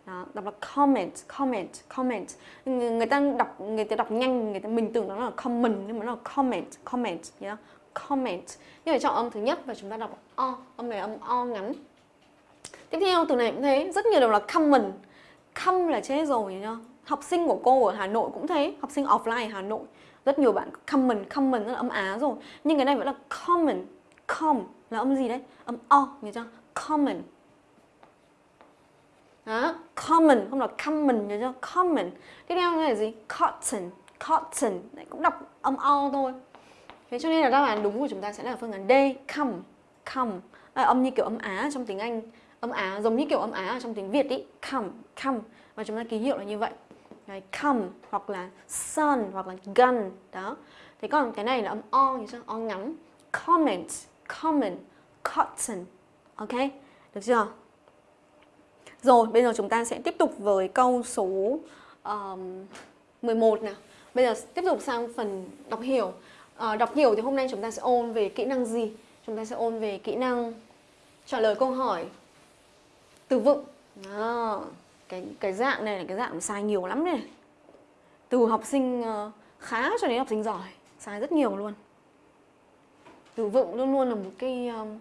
đó, đọc là comment comment comment người ta đọc người ta đọc nhanh người ta mình tưởng nó là common nhưng mà nó là comment comment nhá comment. Nhưng mà chọn âm thứ nhất và chúng ta đọc o. Âm này âm o ngắn. Tiếp theo, từ này cũng thế. Rất nhiều đều là common. Come là chết rồi, nhá. Học sinh của cô ở Hà Nội cũng thế. Học sinh offline Hà Nội. Rất nhiều bạn common common, rất là âm á rồi. Nhưng cái này vẫn là common. Com là âm gì đấy? Âm o nhớ chưa? Common. Đó, common, không là common nhớ chưa? Common. Tiếp theo là gì? Cotton. Cotton. Này, cũng đọc âm o thôi thế cho nên là đáp án đúng của chúng ta sẽ là phương án D come come à, âm như kiểu âm á trong tiếng Anh âm á giống như kiểu âm á trong tiếng Việt ý come come và chúng ta ký hiệu là như vậy Đấy, come hoặc là sun hoặc là gun đó thế còn cái này là âm o như sao? o ngắn comment comment cotton. Ok, được chưa? Rồi, bây giờ chúng ta sẽ tiếp tục với câu số um, 11 nào. Bây giờ tiếp tục sang phần đọc hiểu. À, đọc hiểu thì hôm nay chúng ta sẽ ôn về kỹ năng gì? Chúng ta sẽ ôn về kỹ năng trả lời câu hỏi từ vựng. À, cái cái dạng này là cái dạng sai nhiều lắm này. Từ học sinh ờ, khá cho đến học sinh giỏi, sai rất nhiều luôn từ vựng luôn luôn là một cái um,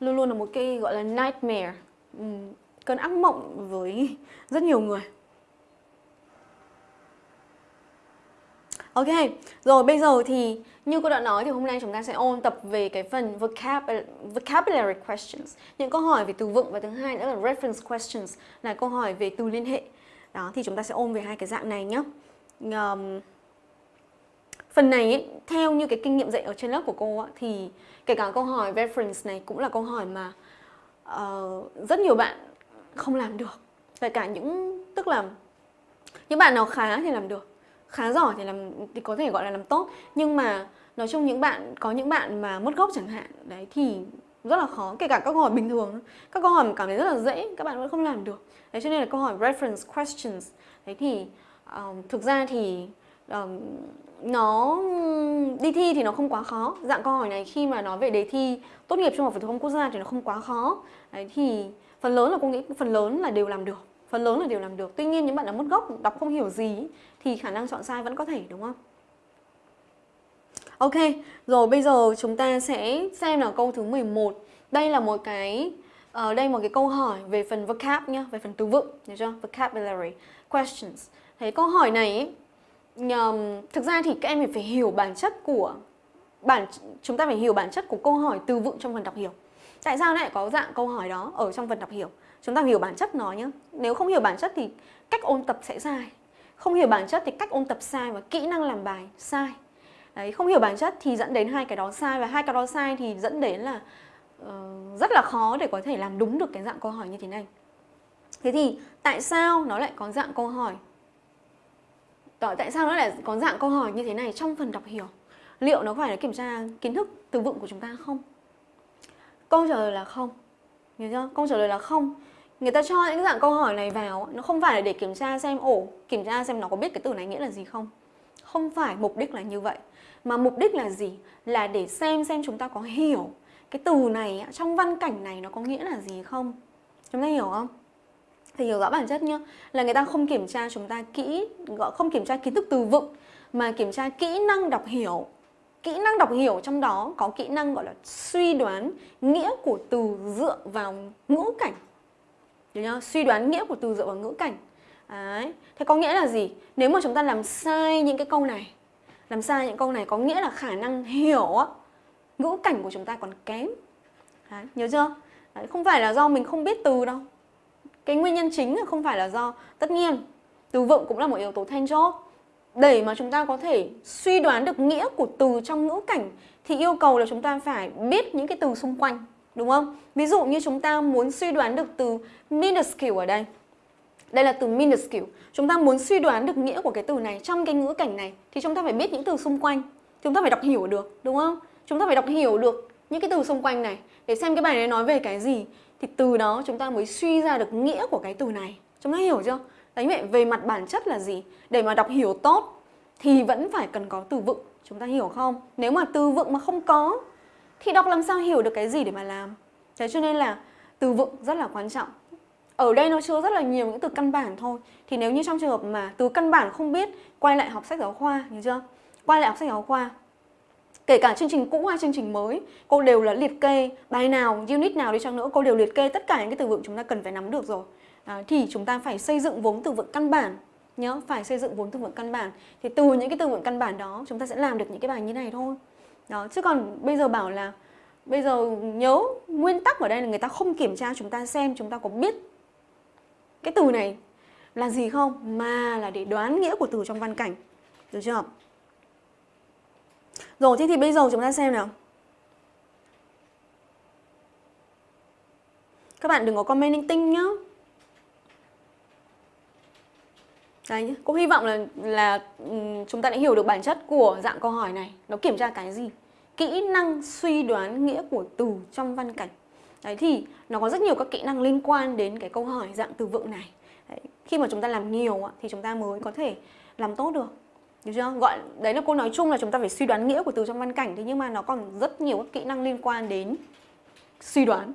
luôn luôn là một cái gọi là nightmare um, cơn ác mộng với rất nhiều người Ok, rồi bây giờ thì như cô đã nói thì hôm nay chúng ta sẽ ôn tập về cái phần vocab vocabulary questions. Những câu hỏi về từ vựng và thứ hai nữa là reference questions là câu hỏi về từ liên hệ. Đó, thì chúng ta sẽ ôn về hai cái dạng này nhé um, Phần này ấy, theo như cái kinh nghiệm dạy ở trên lớp của cô ấy, thì kể cả câu hỏi reference này cũng là câu hỏi mà uh, rất nhiều bạn không làm được. Kể cả những tức là những bạn nào khá thì làm được, khá giỏi thì làm thì có thể gọi là làm tốt, nhưng mà nói chung những bạn có những bạn mà mất gốc chẳng hạn đấy thì rất là khó. Kể cả các câu hỏi bình thường các câu hỏi mà cảm thấy rất là dễ các bạn vẫn không làm được. Đấy cho nên là câu hỏi reference questions. Đấy thì um, thực ra thì um, nó đi thi thì nó không quá khó. Dạng câu hỏi này khi mà nói về đề thi tốt nghiệp trung học phổ thông quốc gia thì nó không quá khó. Đấy thì phần lớn là cô nghĩ phần lớn là đều làm được phần lớn là đều làm được tuy nhiên những bạn đã mất gốc đọc không hiểu gì thì khả năng chọn sai vẫn có thể đúng không Ok, rồi bây giờ chúng ta sẽ xem là câu thứ 11 Đây là một cái ở uh, đây một cái câu hỏi về phần vocab nhá, về phần từ vựng, được chưa? Vocabulary questions. Thế câu hỏi này ấy, um, thực ra thì các em phải hiểu bản chất của bản chúng ta phải hiểu bản chất của câu hỏi từ vựng trong phần đọc hiểu. Tại sao lại có dạng câu hỏi đó ở trong phần đọc hiểu? Chúng ta hiểu bản chất nó nhé. Nếu không hiểu bản chất thì cách ôn tập sẽ sai. Không hiểu bản chất thì cách ôn tập sai và kỹ năng làm bài sai. Đấy, không hiểu bản chất thì dẫn đến hai cái đó sai và hai cái đó sai thì dẫn đến là uh, rất là khó để có thể làm đúng được cái dạng câu hỏi như thế này. Thế thì tại sao nó lại có dạng câu hỏi tại sao nó lại có dạng câu hỏi như thế này trong phần đọc hiểu liệu nó phải là kiểm tra kiến thức từ vựng của chúng ta không câu trả lời là không hiểu chưa câu trả lời là không người ta cho những dạng câu hỏi này vào nó không phải là để kiểm tra xem ổ kiểm tra xem nó có biết cái từ này nghĩa là gì không. Không phải mục đích là như vậy. Mà mục đích là gì? Là để xem xem chúng ta có hiểu cái từ này trong văn cảnh này nó có nghĩa là gì không. Chúng ta hiểu không? Thì hiểu rõ bản chất nhá. Là người ta không kiểm tra chúng ta kỹ, gọi, không kiểm tra kiến thức từ vựng, mà kiểm tra kỹ năng đọc hiểu. Kỹ năng đọc hiểu trong đó có kỹ năng, gọi là suy đoán nghĩa của từ dựa vào ngữ cảnh. Được nhá Suy đoán nghĩa của từ dựa vào ngữ cảnh. Đấy. Thế có nghĩa là gì? Nếu mà chúng ta làm sai những cái câu này, làm sai những câu này có nghĩa là khả năng hiểu ngữ cảnh của chúng ta còn kém. Đấy. Nhớ chưa? Đấy. Không phải là do mình không biết từ đâu. Cái nguyên nhân chính là không phải là do tất nhiên từ vựng cũng là một yếu tố then chốt để mà chúng ta có thể suy đoán được nghĩa của từ trong ngữ cảnh thì yêu cầu là chúng ta phải biết những cái từ xung quanh đúng không? Ví dụ như chúng ta muốn suy đoán được từ minuscule ở đây đây là từ minuscule. Chúng ta muốn suy đoán được nghĩa của cái từ này trong cái ngữ cảnh này thì chúng ta phải biết những từ xung quanh. Chúng ta phải đọc hiểu được, đúng không? Chúng ta phải đọc hiểu được những cái từ xung quanh này để xem cái bài này nói về cái gì thì từ đó chúng ta mới suy ra được nghĩa của cái từ này. Chúng ta hiểu chưa? Đấy vậy về mặt bản chất là gì? Để mà đọc hiểu tốt thì vẫn phải cần có từ vựng. Chúng ta hiểu không? Nếu mà từ vựng mà không có thì đọc làm sao hiểu được cái gì để mà làm? Thế cho nên là từ vựng rất là quan trọng. Ở đây nó chứa rất là nhiều những từ căn bản thôi. Thì nếu như trong trường hợp mà từ căn bản không biết, quay lại học sách giáo khoa, hiểu chưa? Quay lại học sách giáo khoa. Kể cả chương trình cũ hay chương trình mới, cô đều là liệt kê bài nào, unit nào đi chăng nữa, cô đều liệt kê tất cả những cái từ vựng chúng ta cần phải nắm được rồi. à, thì chúng ta phải xây dựng vốn từ vựng căn bản nhớ phải xây dựng vốn từ vựng căn bản thì từ những cái từ vựng căn bản đó chúng ta sẽ làm được những cái bài như này thôi đó chứ còn bây giờ bảo là bây giờ nhớ nguyên tắc ở đây là người ta không kiểm tra chúng ta xem chúng ta có biết cái từ này là gì không mà là để đoán nghĩa của từ trong văn cảnh được chưa rồi thế thì bây giờ chúng ta xem nào các bạn đừng có comment linh tinh nhá Đấy, cô hy vọng là là ừ, chúng ta đã hiểu được bản chất của dạng câu hỏi này. Nó kiểm tra cái gì? Kỹ năng suy đoán nghĩa của từ trong văn cảnh. Đấy thì nó có rất nhiều các kỹ năng liên quan đến cái câu hỏi dạng từ vựng này. Đấy, khi mà chúng ta làm nhiều thì chúng ta mới có thể làm tốt được. Được chưa? Gọi đấy là cô nói chung là chúng ta phải suy đoán nghĩa của từ trong văn cảnh thế nhưng mà nó còn rất nhiều các kỹ năng liên quan đến suy đoán.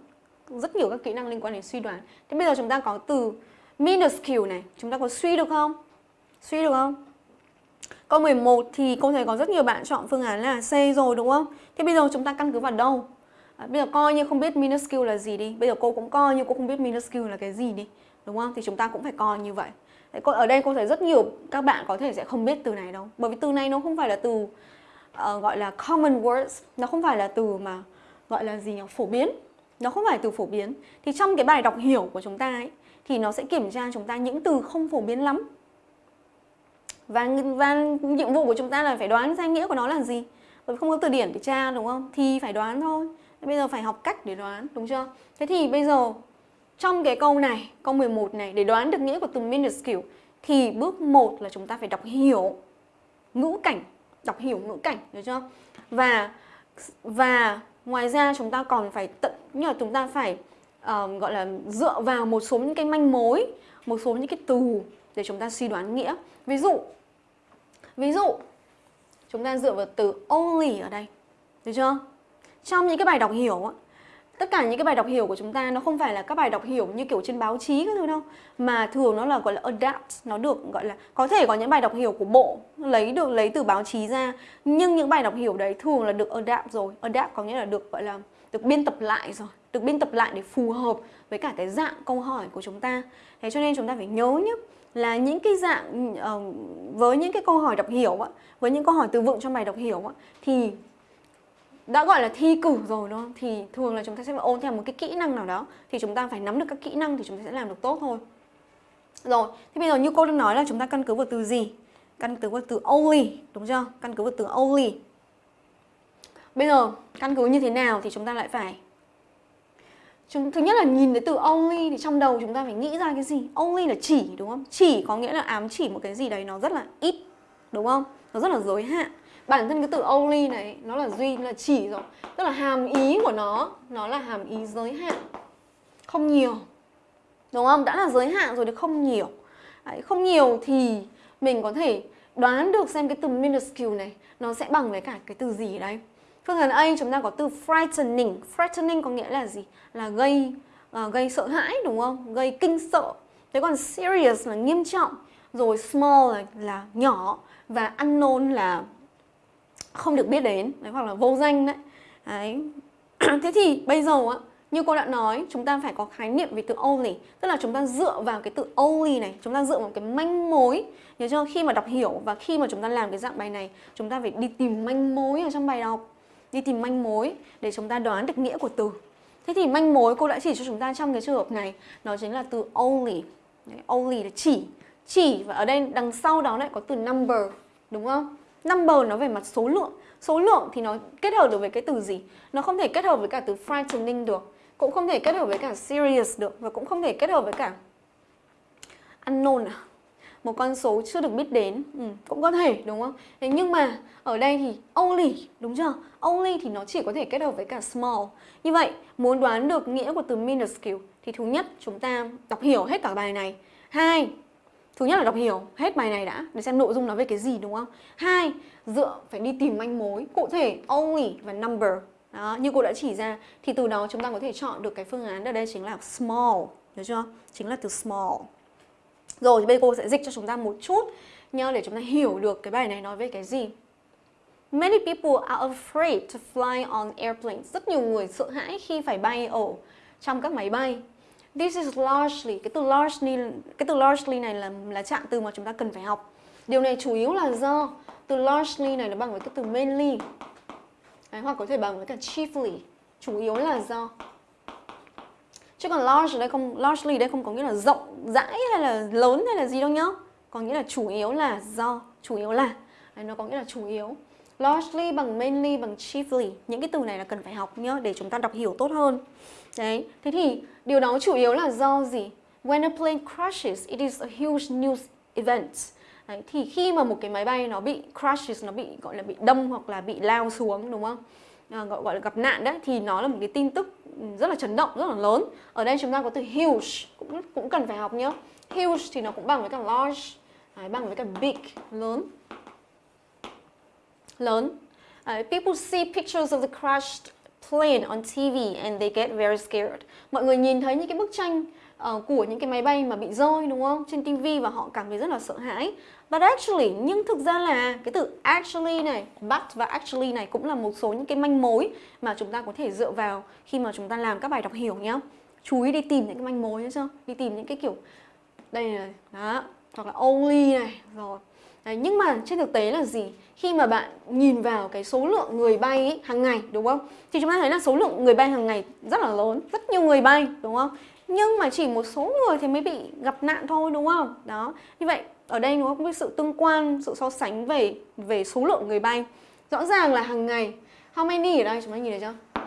Rất nhiều các kỹ năng liên quan đến suy đoán. Thế bây giờ chúng ta có từ minuscule này, chúng ta có suy được không? Suy được không? Câu 11 thì cô thấy có rất nhiều bạn chọn phương án là C rồi đúng không? Thế bây giờ chúng ta căn cứ vào đâu? À, bây giờ coi như không biết minuscule là gì đi Bây giờ cô cũng coi như cô không biết minuscule là cái gì đi Đúng không? Thì chúng ta cũng phải coi như vậy Đấy, cô, Ở đây cô thấy rất nhiều các bạn có thể sẽ không biết từ này đâu Bởi vì từ này nó không phải là từ uh, gọi là common words Nó không phải là từ mà gọi là gì nhỉ? Phổ biến Nó không phải từ phổ biến Thì trong cái bài đọc hiểu của chúng ta ấy Thì nó sẽ kiểm tra chúng ta những từ không phổ biến lắm và, và nhiệm vụ của chúng ta là phải đoán ra nghĩa của nó là gì. Bởi vì không có từ điển để tra đúng không? Thì phải đoán thôi. Bây giờ phải học cách để đoán đúng chưa? Thế thì bây giờ trong cái câu này câu 11 này để đoán được nghĩa của từ minuscule thì bước 1 là chúng ta phải đọc hiểu ngữ cảnh đọc hiểu ngữ cảnh được chưa? Và và ngoài ra chúng ta còn phải tận như là chúng ta phải uh, gọi là dựa vào một số những cái manh mối một số những cái từ để chúng ta suy đoán nghĩa. Ví dụ Ví dụ, chúng ta dựa vào từ only ở đây. Được chưa? Trong những cái bài đọc hiểu á, tất cả những cái bài đọc hiểu của chúng ta nó không phải là các bài đọc hiểu như kiểu trên báo chí các thứ đâu mà thường nó là gọi là adapt nó được gọi là có thể có những bài đọc hiểu của bộ lấy được lấy từ báo chí ra nhưng những bài đọc hiểu đấy thường là được adapt rồi adapt có nghĩa là được gọi là được biên tập lại rồi được biên tập lại để phù hợp với cả cái dạng câu hỏi của chúng ta thế cho nên chúng ta phải nhớ nhé là những cái dạng uh, với những cái câu hỏi đọc hiểu á, với những câu hỏi từ vựng trong bài đọc hiểu á, thì đã gọi là thi cử rồi đúng không? Thì thường là chúng ta sẽ phải ôn theo một cái kỹ năng nào đó thì chúng ta phải nắm được các kỹ năng thì chúng ta sẽ làm được tốt thôi. Rồi, thì bây giờ như cô đang nói là chúng ta căn cứ vào từ gì? Căn cứ vào từ only, đúng chưa? Căn cứ vào từ only. Bây giờ căn cứ như thế nào thì chúng ta lại phải Chúng, thứ nhất là nhìn thấy từ only thì trong đầu chúng ta phải nghĩ ra cái gì Only là chỉ đúng không? Chỉ có nghĩa là ám chỉ một cái gì đấy nó rất là ít Đúng không? Nó rất là giới hạn Bản thân cái từ only này nó là duy, là chỉ rồi Tức là hàm ý của nó Nó là hàm ý giới hạn Không nhiều Đúng không? Đã là giới hạn rồi thì không nhiều đấy, Không nhiều thì mình có thể đoán được xem cái từ minuscule này Nó sẽ bằng với cả cái từ gì đấy Phương án A chúng ta có từ frightening. Frightening có nghĩa là gì? Là gây uh, gây sợ hãi đúng không? Gây kinh sợ. Thế còn serious là nghiêm trọng. rồi small là, là nhỏ và unknown là không được biết đến đấy, hoặc là vô danh đấy. đấy. Thế thì bây giờ á như cô đã nói, chúng ta phải có khái niệm về từ only Tức là chúng ta dựa vào cái từ only này Chúng ta dựa vào cái manh mối Nhớ chưa? Khi mà đọc hiểu và khi mà chúng ta làm cái dạng bài này Chúng ta phải đi tìm manh mối ở trong bài đọc Đi tìm manh mối để chúng ta đoán được nghĩa của từ. Thế thì manh mối cô đã chỉ cho chúng ta trong cái trường hợp này nó chính là từ only. Đấy, Only là chỉ. Chỉ và ở đây đằng sau đó lại có từ number Đúng không? Number nó về mặt số lượng. Số lượng thì nó kết hợp được với cái từ gì? Nó không thể kết hợp với cả từ frightening được cũng không thể kết hợp với cả serious được và cũng không thể kết hợp với cả unknown à một con số chưa được biết đến. Ừ, cũng có thể đúng không? Thế nhưng mà ở đây thì only đúng chưa? Only thì nó chỉ có thể kết hợp với cả small. Như vậy muốn đoán được nghĩa của từ minuscule thì thứ nhất chúng ta đọc hiểu hết cả bài này. Hai thứ nhất là đọc hiểu hết bài này đã để xem nội dung nó về cái gì đúng không? Hai dựa phải đi tìm manh mối cụ thể only và number. Đó, như cô đã chỉ ra thì từ đó chúng ta có thể chọn được cái phương án ở đây chính là small, được chưa? Chính là từ small. Rồi bây giờ cô sẽ dịch cho chúng ta một chút nhớ để chúng ta hiểu được cái bài này nói về cái gì. Many people are afraid to fly on airplanes. Rất nhiều người sợ hãi khi phải bay ở trong các máy bay. This is largely, cái từ largely, cái từ largely này là là trạng từ mà chúng ta cần phải học. Điều này chủ yếu là do từ largely này nó bằng với cái từ mainly. Đấy, hoặc có thể bằng với cả chiefly chủ yếu là do chứ còn large ở đây không largely đây không có nghĩa là rộng rãi hay là lớn hay là gì đâu nhá. Có nghĩa là chủ yếu là do chủ yếu là Đấy, nó có nghĩa là chủ yếu. Largely bằng mainly bằng chiefly những cái từ này là cần phải học nhá để chúng ta đọc hiểu tốt hơn. Đấy thế thì điều đó chủ yếu là do gì? When a plane crashes it is a huge news event. Đấy, thì khi mà một cái máy bay nó bị crashes, nó bị gọi là bị đâm hoặc là bị lao xuống đúng không? À, gọi gọi là gặp nạn đấy thì nó là một cái tin tức rất là chấn động, rất là lớn. Ở đây chúng ta có từ huge cũng cũng cần phải học nhá. Huge thì nó cũng bằng với cả large, đấy, bằng với cả big, lớn. Lớn. đấy, people see pictures of the crashed plane on TV and they get very scared. Mọi người nhìn thấy những cái bức tranh uh, của những cái máy bay mà bị rơi đúng không? Trên TV và họ cảm thấy rất là sợ hãi. But actually, nhưng thực ra là cái từ actually này, but và actually này cũng là một số những cái manh mối mà chúng ta có thể dựa vào khi mà chúng ta làm các bài đọc hiểu nhá. Chú ý đi tìm những cái manh mối nhá chưa? Đi tìm những cái kiểu đây này, đó, hoặc là only này, rồi. Đấy, nhưng mà trên thực tế là gì? Khi mà bạn nhìn vào cái số lượng người bay ấy, hàng ngày đúng không? Thì chúng ta thấy là số lượng người bay hàng ngày rất là lớn, rất nhiều người bay đúng không? Nhưng mà chỉ một số người thì mới bị gặp nạn thôi đúng không? Đó. Như vậy ở đây nó có cái sự tương quan, sự so sánh về về số lượng người bay. Rõ ràng là hàng ngày how many ở đây chúng ta nhìn thấy chưa?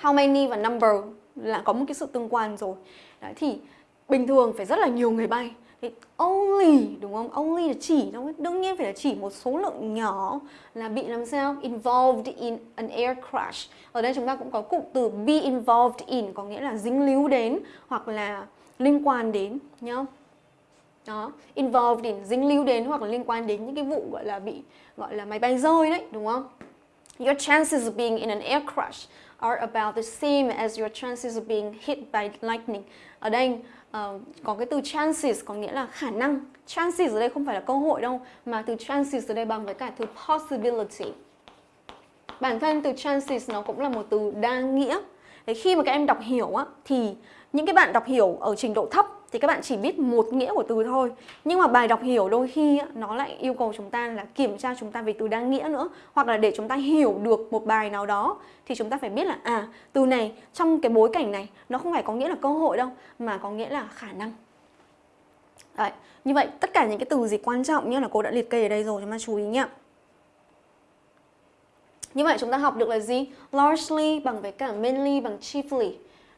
How many và number là có một cái sự tương quan rồi. Đấy, thì bình thường phải rất là nhiều người bay. Thì only đúng không? Only là chỉ đương nhiên phải là chỉ một số lượng nhỏ là bị làm sao involved in an air crash. Ở đây chúng ta cũng có cụm từ be involved in có nghĩa là dính líu đến hoặc là liên quan đến nhá đó involved in dính líu đến hoặc là liên quan đến những cái vụ gọi là bị gọi là máy bay rơi đấy đúng không? Your chances of being in an air crash are about the same as your chances of being hit by lightning. Ở đây uh, có cái từ chances có nghĩa là khả năng. Chances ở đây không phải là cơ hội đâu mà từ chances ở đây bằng với cả từ possibility. Bản thân từ chances nó cũng là một từ đa nghĩa. Đấy, khi mà các em đọc hiểu á, thì những cái bạn đọc hiểu ở trình độ thấp thì các bạn chỉ biết một nghĩa của từ thôi. Nhưng mà bài đọc hiểu đôi khi nó lại yêu cầu chúng ta là kiểm tra chúng ta về từ đa nghĩa nữa hoặc là để chúng ta hiểu được một bài nào đó thì chúng ta phải biết là à từ này trong cái bối cảnh này nó không phải có nghĩa là cơ hội đâu mà có nghĩa là khả năng. Đấy, như vậy tất cả những cái từ gì quan trọng như là cô đã liệt kê ở đây rồi chúng ta chú ý nhé như vậy chúng ta học được là gì? Largely bằng với cả mainly bằng chiefly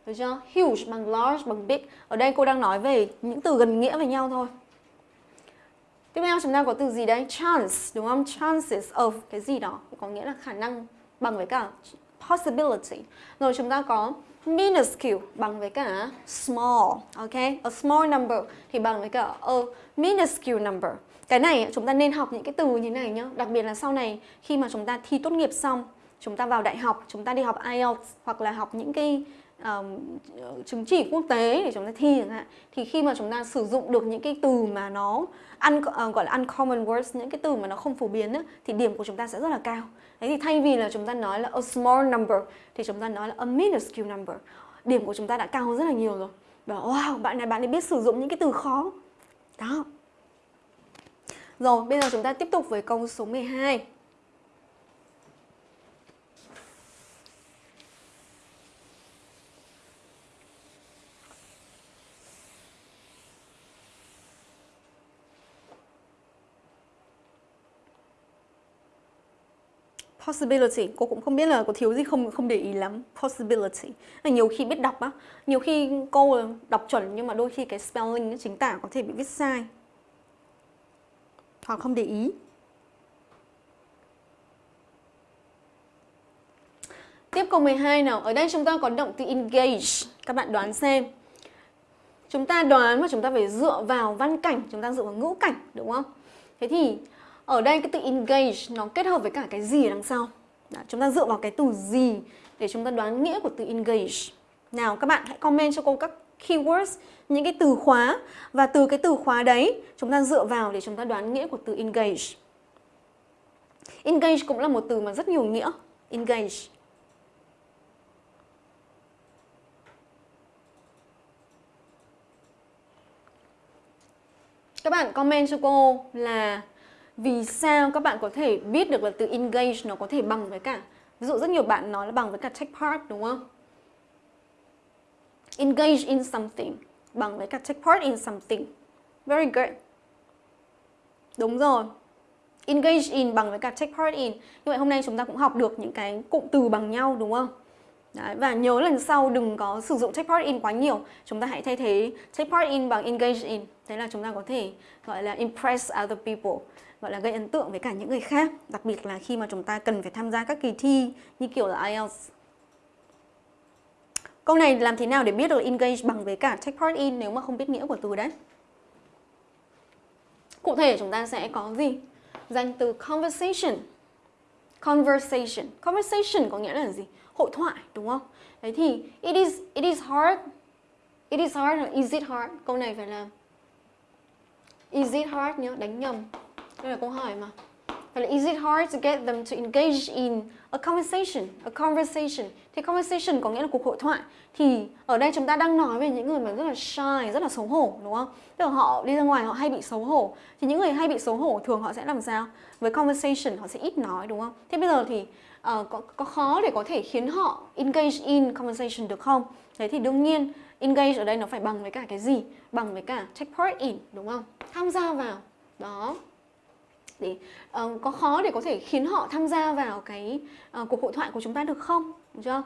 được chưa? Huge bằng large bằng big. Ở đây cô đang nói về những từ gần nghĩa với nhau thôi. Tiếp theo chúng ta có từ gì đấy? Chance, đúng không? Chances of cái gì đó có nghĩa là khả năng bằng với cả possibility. Rồi chúng ta có minuscule bằng với cả small, ok? A small number thì bằng với cả a minuscule number. Cái này chúng ta nên học những cái từ như này nhá, đặc biệt là sau này khi mà chúng ta thi tốt nghiệp xong, chúng ta vào đại học, chúng ta đi học IELTS hoặc là học những cái um, chứng chỉ quốc tế để chúng ta thi chẳng hạn thì khi mà chúng ta sử dụng được những cái từ mà nó un, uh, gọi là uncommon words những cái từ mà nó không phổ biến á, thì điểm của chúng ta sẽ rất là cao. Đấy thì thay vì là chúng ta nói là a small number thì chúng ta nói là a minuscule number. Điểm của chúng ta đã cao hơn rất là nhiều rồi. Bảo wow bạn này bạn ấy biết sử dụng những cái từ khó. Đó. Rồi bây giờ chúng ta tiếp tục với câu số 12 possibility cô cũng không biết là có thiếu gì không không để ý lắm possibility là nhiều khi biết đọc á nhiều khi cô đọc chuẩn nhưng mà đôi khi cái spelling chính tả có thể bị viết sai hoặc không để ý Tiếp câu 12 nào. Ở đây chúng ta có động từ engage. Các bạn đoán xem. Chúng ta đoán và chúng ta phải dựa vào văn cảnh, chúng ta dựa vào ngữ cảnh, đúng không? Thế thì ở đây cái từ engage nó kết hợp với cả cái gì ở đằng sau? Đó, chúng ta dựa vào cái từ gì để chúng ta đoán nghĩa của từ engage? Nào các bạn hãy comment cho cô các keywords những cái từ khóa. Và từ cái từ khóa đấy chúng ta dựa vào để chúng ta đoán nghĩa của từ engage. Engage cũng là một từ mà rất nhiều nghĩa. Engage. Các bạn comment cho cô là vì sao các bạn có thể biết được là từ engage nó có thể bằng với cả ví dụ rất nhiều bạn nói là bằng với cả take part đúng không? Engage in something bằng với cả take part in something. Very good đúng rồi. Engage in bằng với cả take part in. Như vậy hôm nay chúng ta cũng học được những cái cụm từ bằng nhau đúng không? Đấy, và nhớ lần sau đừng có sử dụng take part in quá nhiều. Chúng ta hãy thay thế take part in bằng engage in. Thế là chúng ta có thể gọi là impress other people gọi là gây ấn tượng với cả những người khác đặc biệt là khi mà chúng ta cần phải tham gia các kỳ thi như kiểu là IELTS Câu này làm thế nào để biết được engage bằng với cả take part in nếu mà không biết nghĩa của từ đấy? Cụ thể chúng ta sẽ có gì? Danh từ conversation. Conversation. Conversation có nghĩa là gì? Hội thoại đúng không? Đấy thì it is it is hard. It is hard or is it hard? Câu này phải là Is it hard nhớ, đánh nhầm. Đây là câu hỏi mà. Phải là is it hard to get them to engage in a conversation, a conversation. Thì conversation có nghĩa là cuộc hội thoại. Thì ở đây chúng ta đang nói về những người mà rất là shy, rất là xấu hổ đúng không? Tức là họ đi ra ngoài họ hay bị xấu hổ. Thì những người hay bị xấu hổ thường họ sẽ làm sao? Với conversation họ sẽ ít nói đúng không? Thế bây giờ thì uh, có, có khó để có thể khiến họ engage in conversation được không? Thế thì đương nhiên engage ở đây nó phải bằng với cả cái gì? Bằng với cả take part in đúng không? Tham gia vào. Đó để uh, có khó để có thể khiến họ tham gia vào cái uh, cuộc hội thoại của chúng ta được không? Đúng chưa?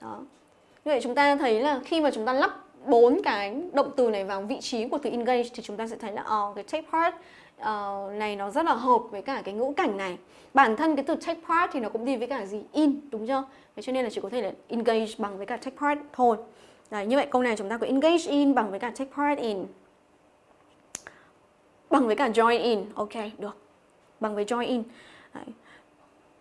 Đó. Như vậy chúng ta thấy là khi mà chúng ta lắp bốn cái động từ này vào vị trí của từ engage thì chúng ta sẽ thấy là uh, cái take part uh, này nó rất là hợp với cả cái ngữ cảnh này. Bản thân cái từ take part thì nó cũng đi với cả gì? In đúng chưa? Thế cho nên là chỉ có thể là engage bằng với cả take part thôi. Đấy, như vậy câu này chúng ta có engage in bằng với cả take part in. Bằng với cả join in. Ok được bằng với join in. Đấy.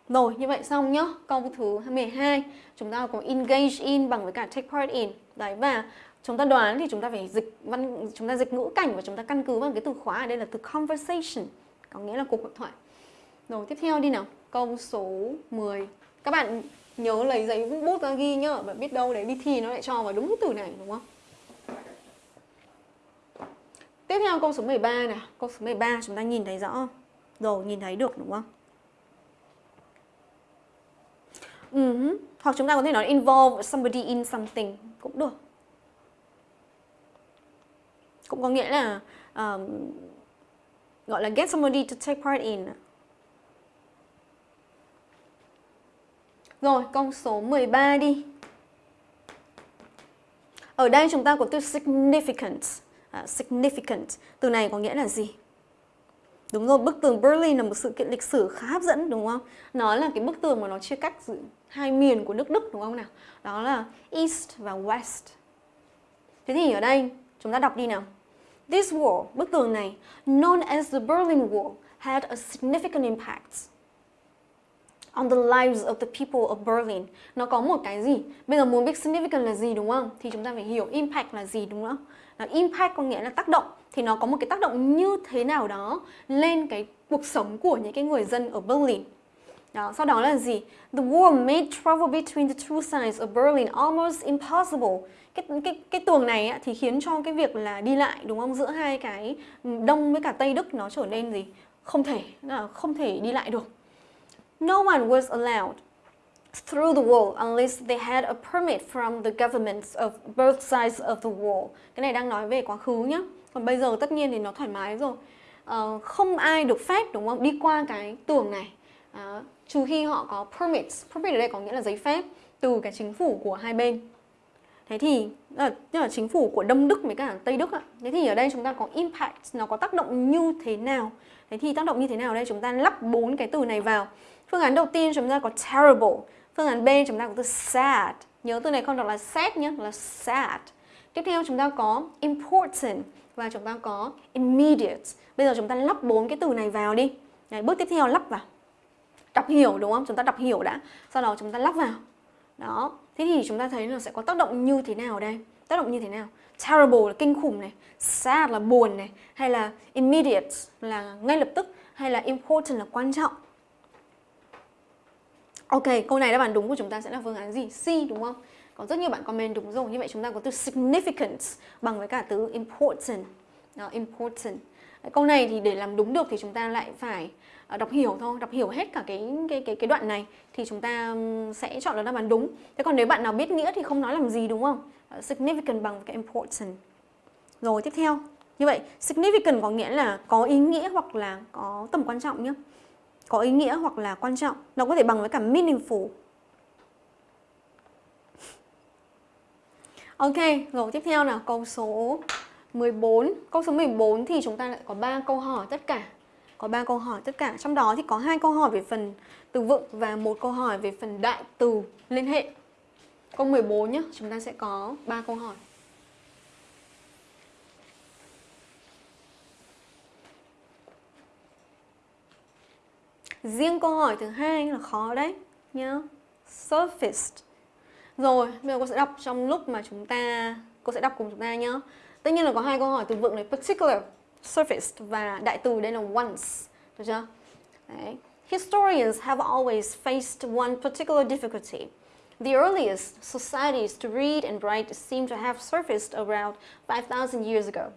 Rồi, như vậy xong nhá. Câu thứ 12 Chúng ta có engage in bằng với cả take part in. Đấy, và chúng ta đoán thì chúng ta phải dịch văn, chúng ta dịch ngữ cảnh và chúng ta căn cứ vào cái từ khóa ở đây là từ conversation, có nghĩa là cuộc hội thoại. Rồi, tiếp theo đi nào. Câu số 10 các bạn nhớ lấy giấy bút ra ghi nhá. Và biết đâu đấy đi thi nó lại cho vào đúng từ này, đúng không? Tiếp theo câu số 13 nè câu số 13 chúng ta nhìn thấy rõ rồi nhìn thấy được đúng không ừ uh -huh. hoặc chúng ta có thể nói involve somebody in something cũng được cũng có nghĩa là um, gọi là get somebody to take part in Rồi, câu số 13 đi. Ở đây chúng ta có từ significant. Uh, significant. Từ này có nghĩa là gì? Đúng rồi, bức tường Berlin là một sự kiện lịch sử khá hấp dẫn đúng không? Nó là cái bức tường mà nó chia cắt hai miền của nước Đức đúng không nào? Đó là East và West. Thế thì ở đây chúng ta đọc đi nào. This wall, bức tường này, known as the Berlin Wall, had a significant impact. on the lives of the people of Berlin. Nó có một cái gì? Bây giờ muốn biết significant là gì đúng không? Thì chúng ta phải hiểu impact là gì đúng không? Impact có nghĩa là tác động thì nó có một cái tác động như thế nào đó lên cái cuộc sống của những cái người dân ở Berlin. Đó, sau đó là gì? The war made travel between the two sides of Berlin almost impossible. Cái cái cái tường này á, thì khiến cho cái việc là đi lại đúng không giữa hai cái đông với cả tây Đức nó trở nên gì? Không thể không thể đi lại được. No one was allowed through the wall unless they had a permit from the governments of both sides of the wall. Cái này đang nói về quá khứ nhá. Còn bây giờ tất nhiên thì nó thoải mái rồi. Uh, không ai được phép đúng không đi qua cái tường này uh, trừ khi họ có permits. Permit ở đây có nghĩa là giấy phép từ cái chính phủ của hai bên. Thế thì ờ, là, là chính phủ của Đông Đức với cả Tây Đức ạ. Thế thì ở đây chúng ta có impact, nó có tác động như thế nào? Thế thì tác động như thế nào đây? Chúng ta lắp bốn cái từ này vào. Phương án đầu tiên chúng ta có terrible. Phương án B chúng ta có từ sad. Nhớ từ này không đọc là sad nhé, là sad. Tiếp theo chúng ta có important và chúng ta có immediate. Bây giờ chúng ta lắp bốn cái từ này vào đi. Đấy, bước tiếp theo lắp vào. Đọc hiểu đúng không? Chúng ta đọc hiểu đã. Sau đó chúng ta lắp vào. Đó. Thế thì chúng ta thấy là sẽ có tác động như thế nào đây? Tác động như thế nào? Terrible là kinh khủng này, sad là buồn này, hay là immediate là ngay lập tức, hay là important là quan trọng. Ok, câu này đáp án đúng của chúng ta sẽ là phương án gì? C đúng không? Có rất nhiều bạn comment đúng rồi. Như vậy chúng ta có từ significant bằng với cả từ important. Đó, important. Câu này thì để làm đúng được thì chúng ta lại phải ờ, đọc hiểu thôi, đọc hiểu hết cả cái cái cái cái đoạn này thì chúng ta sẽ chọn được đáp án đúng. Thế còn nếu bạn nào biết nghĩa thì không nói làm gì đúng không? Ờ, significant bằng với cái important. Rồi tiếp theo. Như vậy significant có nghĩa là có ý nghĩa hoặc là có tầm quan trọng nhé có ý nghĩa hoặc là quan trọng. Nó có thể bằng với cả meaningful. Ok, rồi tiếp theo là câu số 14. Câu số 14 thì chúng ta lại có 3 câu hỏi tất cả. Có 3 câu hỏi tất cả. Trong đó thì có hai câu hỏi về phần từ vựng và một câu hỏi về phần đại từ liên hệ. Câu 14 nhé, chúng ta sẽ có 3 câu hỏi. Riêng câu hỏi thứ hai là khó đấy nhá. Surfaced. Rồi, bây giờ cô sẽ đọc trong lúc mà chúng ta cô sẽ đọc cùng chúng ta nhá. Tất nhiên là có hai câu hỏi từ vựng này particular, surfaced và đại từ đây là once. Được chưa? Đấy. Historians have always faced one particular difficulty. The earliest societies to read and write seem to have surfaced around 5,000 years ago.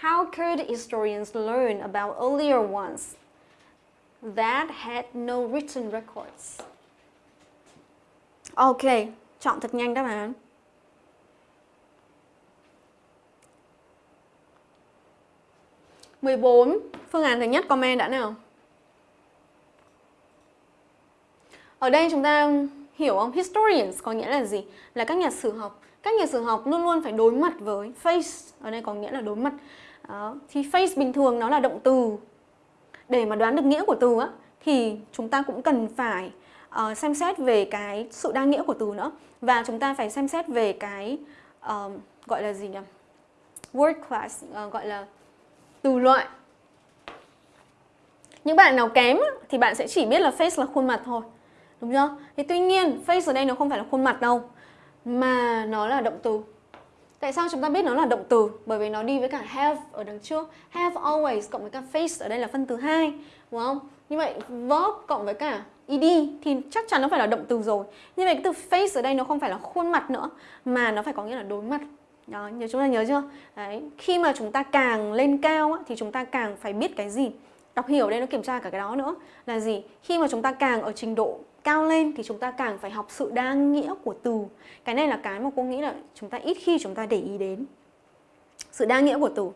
How could historians learn about earlier ones that had no written records. Ok, chọn thật nhanh đáp án. mười bốn phương án thứ nhất comment đã nào? Ở đây chúng ta hiểu không? Historians có nghĩa là gì? Là các nhà sử học. Các nhà sử học luôn luôn phải đối mặt với face. Ở đây có nghĩa là đối mặt. Đó. Thì face bình thường nó là động từ để mà đoán được nghĩa của từ á thì chúng ta cũng cần phải uh, xem xét về cái sự đa nghĩa của từ nữa. Và chúng ta phải xem xét về cái uh, gọi là gì nhỉ? Word class uh, gọi là từ loại. Những bạn nào kém thì bạn sẽ chỉ biết là face là khuôn mặt thôi đúng chưa? Thì tuy nhiên face ở đây nó không phải là khuôn mặt đâu mà nó là động từ. Tại sao chúng ta biết nó là động từ? Bởi vì nó đi với cả have ở đằng trước. Have always cộng với cả face ở đây là phân từ hai, đúng không? Như vậy verb cộng với cả ed thì chắc chắn nó phải là động từ rồi. Như vậy cái từ face ở đây nó không phải là khuôn mặt nữa mà nó phải có nghĩa là đối mặt. Đó, nhớ chúng ta nhớ chưa? Đấy, khi mà chúng ta càng lên cao á, thì chúng ta càng phải biết cái gì? Đọc hiểu đây nó kiểm tra cả cái đó nữa là gì? Khi mà chúng ta càng ở trình độ cao lên thì chúng ta càng phải học sự đa nghĩa của từ. Cái này là cái mà cô nghĩ là chúng ta ít khi chúng ta để ý đến. Sự đa nghĩa của từ.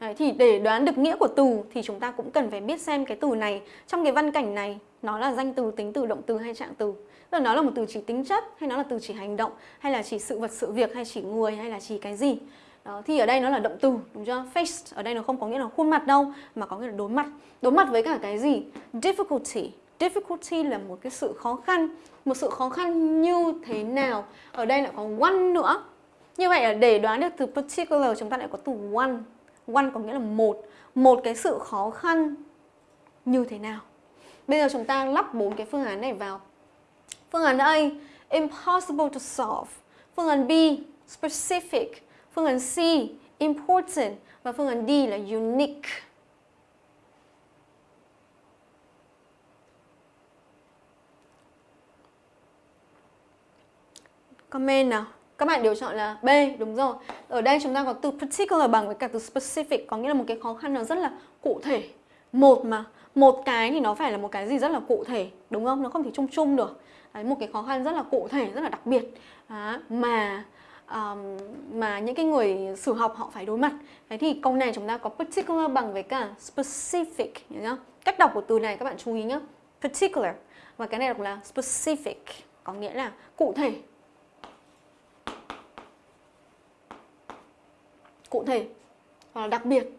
Đấy, thì để đoán được nghĩa của từ thì chúng ta cũng cần phải biết xem cái từ này trong cái văn cảnh này nó là danh từ, tính từ, động từ hay trạng từ. Tức là nó là một từ chỉ tính chất hay nó là từ chỉ hành động hay là chỉ sự vật sự việc hay chỉ người hay là chỉ cái gì. Đó, thì ở đây nó là động từ đúng chưa? Face ở đây nó không có nghĩa là khuôn mặt đâu mà có nghĩa là đối mặt. Đối mặt với cả cái gì? Difficulty difficulty là một cái sự khó khăn một sự khó khăn như thế nào ở đây lại có one nữa như vậy là để đoán được từ particular chúng ta lại có từ one one có nghĩa là một một cái sự khó khăn như thế nào Bây giờ chúng ta lắp bốn cái phương án này vào. Phương án A, impossible to solve. Phương án B, specific. Phương án C, important. Và phương án D là unique. Comment nào. Các bạn đều chọn là B, đúng rồi. Ở đây chúng ta có từ particular bằng với cả từ specific, có nghĩa là một cái khó khăn nó rất là cụ thể. Một mà, một cái thì nó phải là một cái gì rất là cụ thể, đúng không? Nó không thể chung chung được. Đấy, một cái khó khăn rất là cụ thể, rất là đặc biệt. Đó, mà um, mà những cái người sử học họ phải đối mặt. Thế thì câu này chúng ta có particular bằng với cả specific, nhớ không? Cách đọc của từ này các bạn chú ý nhé. Particular và cái này đọc là specific, có nghĩa là cụ thể, cụ thể, hoặc là đặc biệt,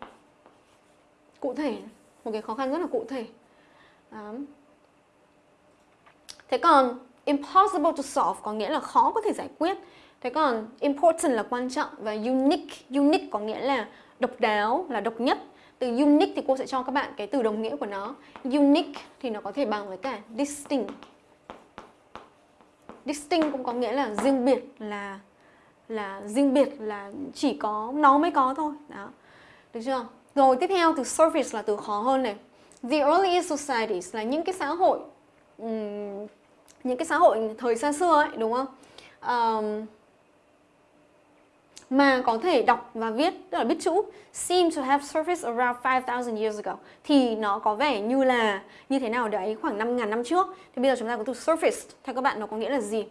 cụ thể, một cái khó khăn rất là cụ thể. Đó. thế còn impossible to solve có nghĩa là khó có thể giải quyết. Thế còn important là quan trọng và unique unique có nghĩa là độc đáo, là độc nhất. Từ unique thì cô sẽ cho các bạn cái từ đồng nghĩa của nó. Unique thì nó có thể bằng với cả distinct. Distinct cũng có nghĩa là riêng biệt, là là riêng biệt là chỉ có nó mới có thôi. Đó. Được chưa? Rồi tiếp theo từ surface là từ khó hơn này. The early societies là những cái xã hội um, những cái xã hội thời xa xưa ấy đúng không? Um, mà có thể đọc và viết tức là biết chữ seem to have surfaced around 5,000 years ago. Thì nó có vẻ như là như thế nào đấy khoảng 5.000 năm trước. Thì bây giờ chúng ta có từ surfaced, theo các bạn nó có nghĩa là gì?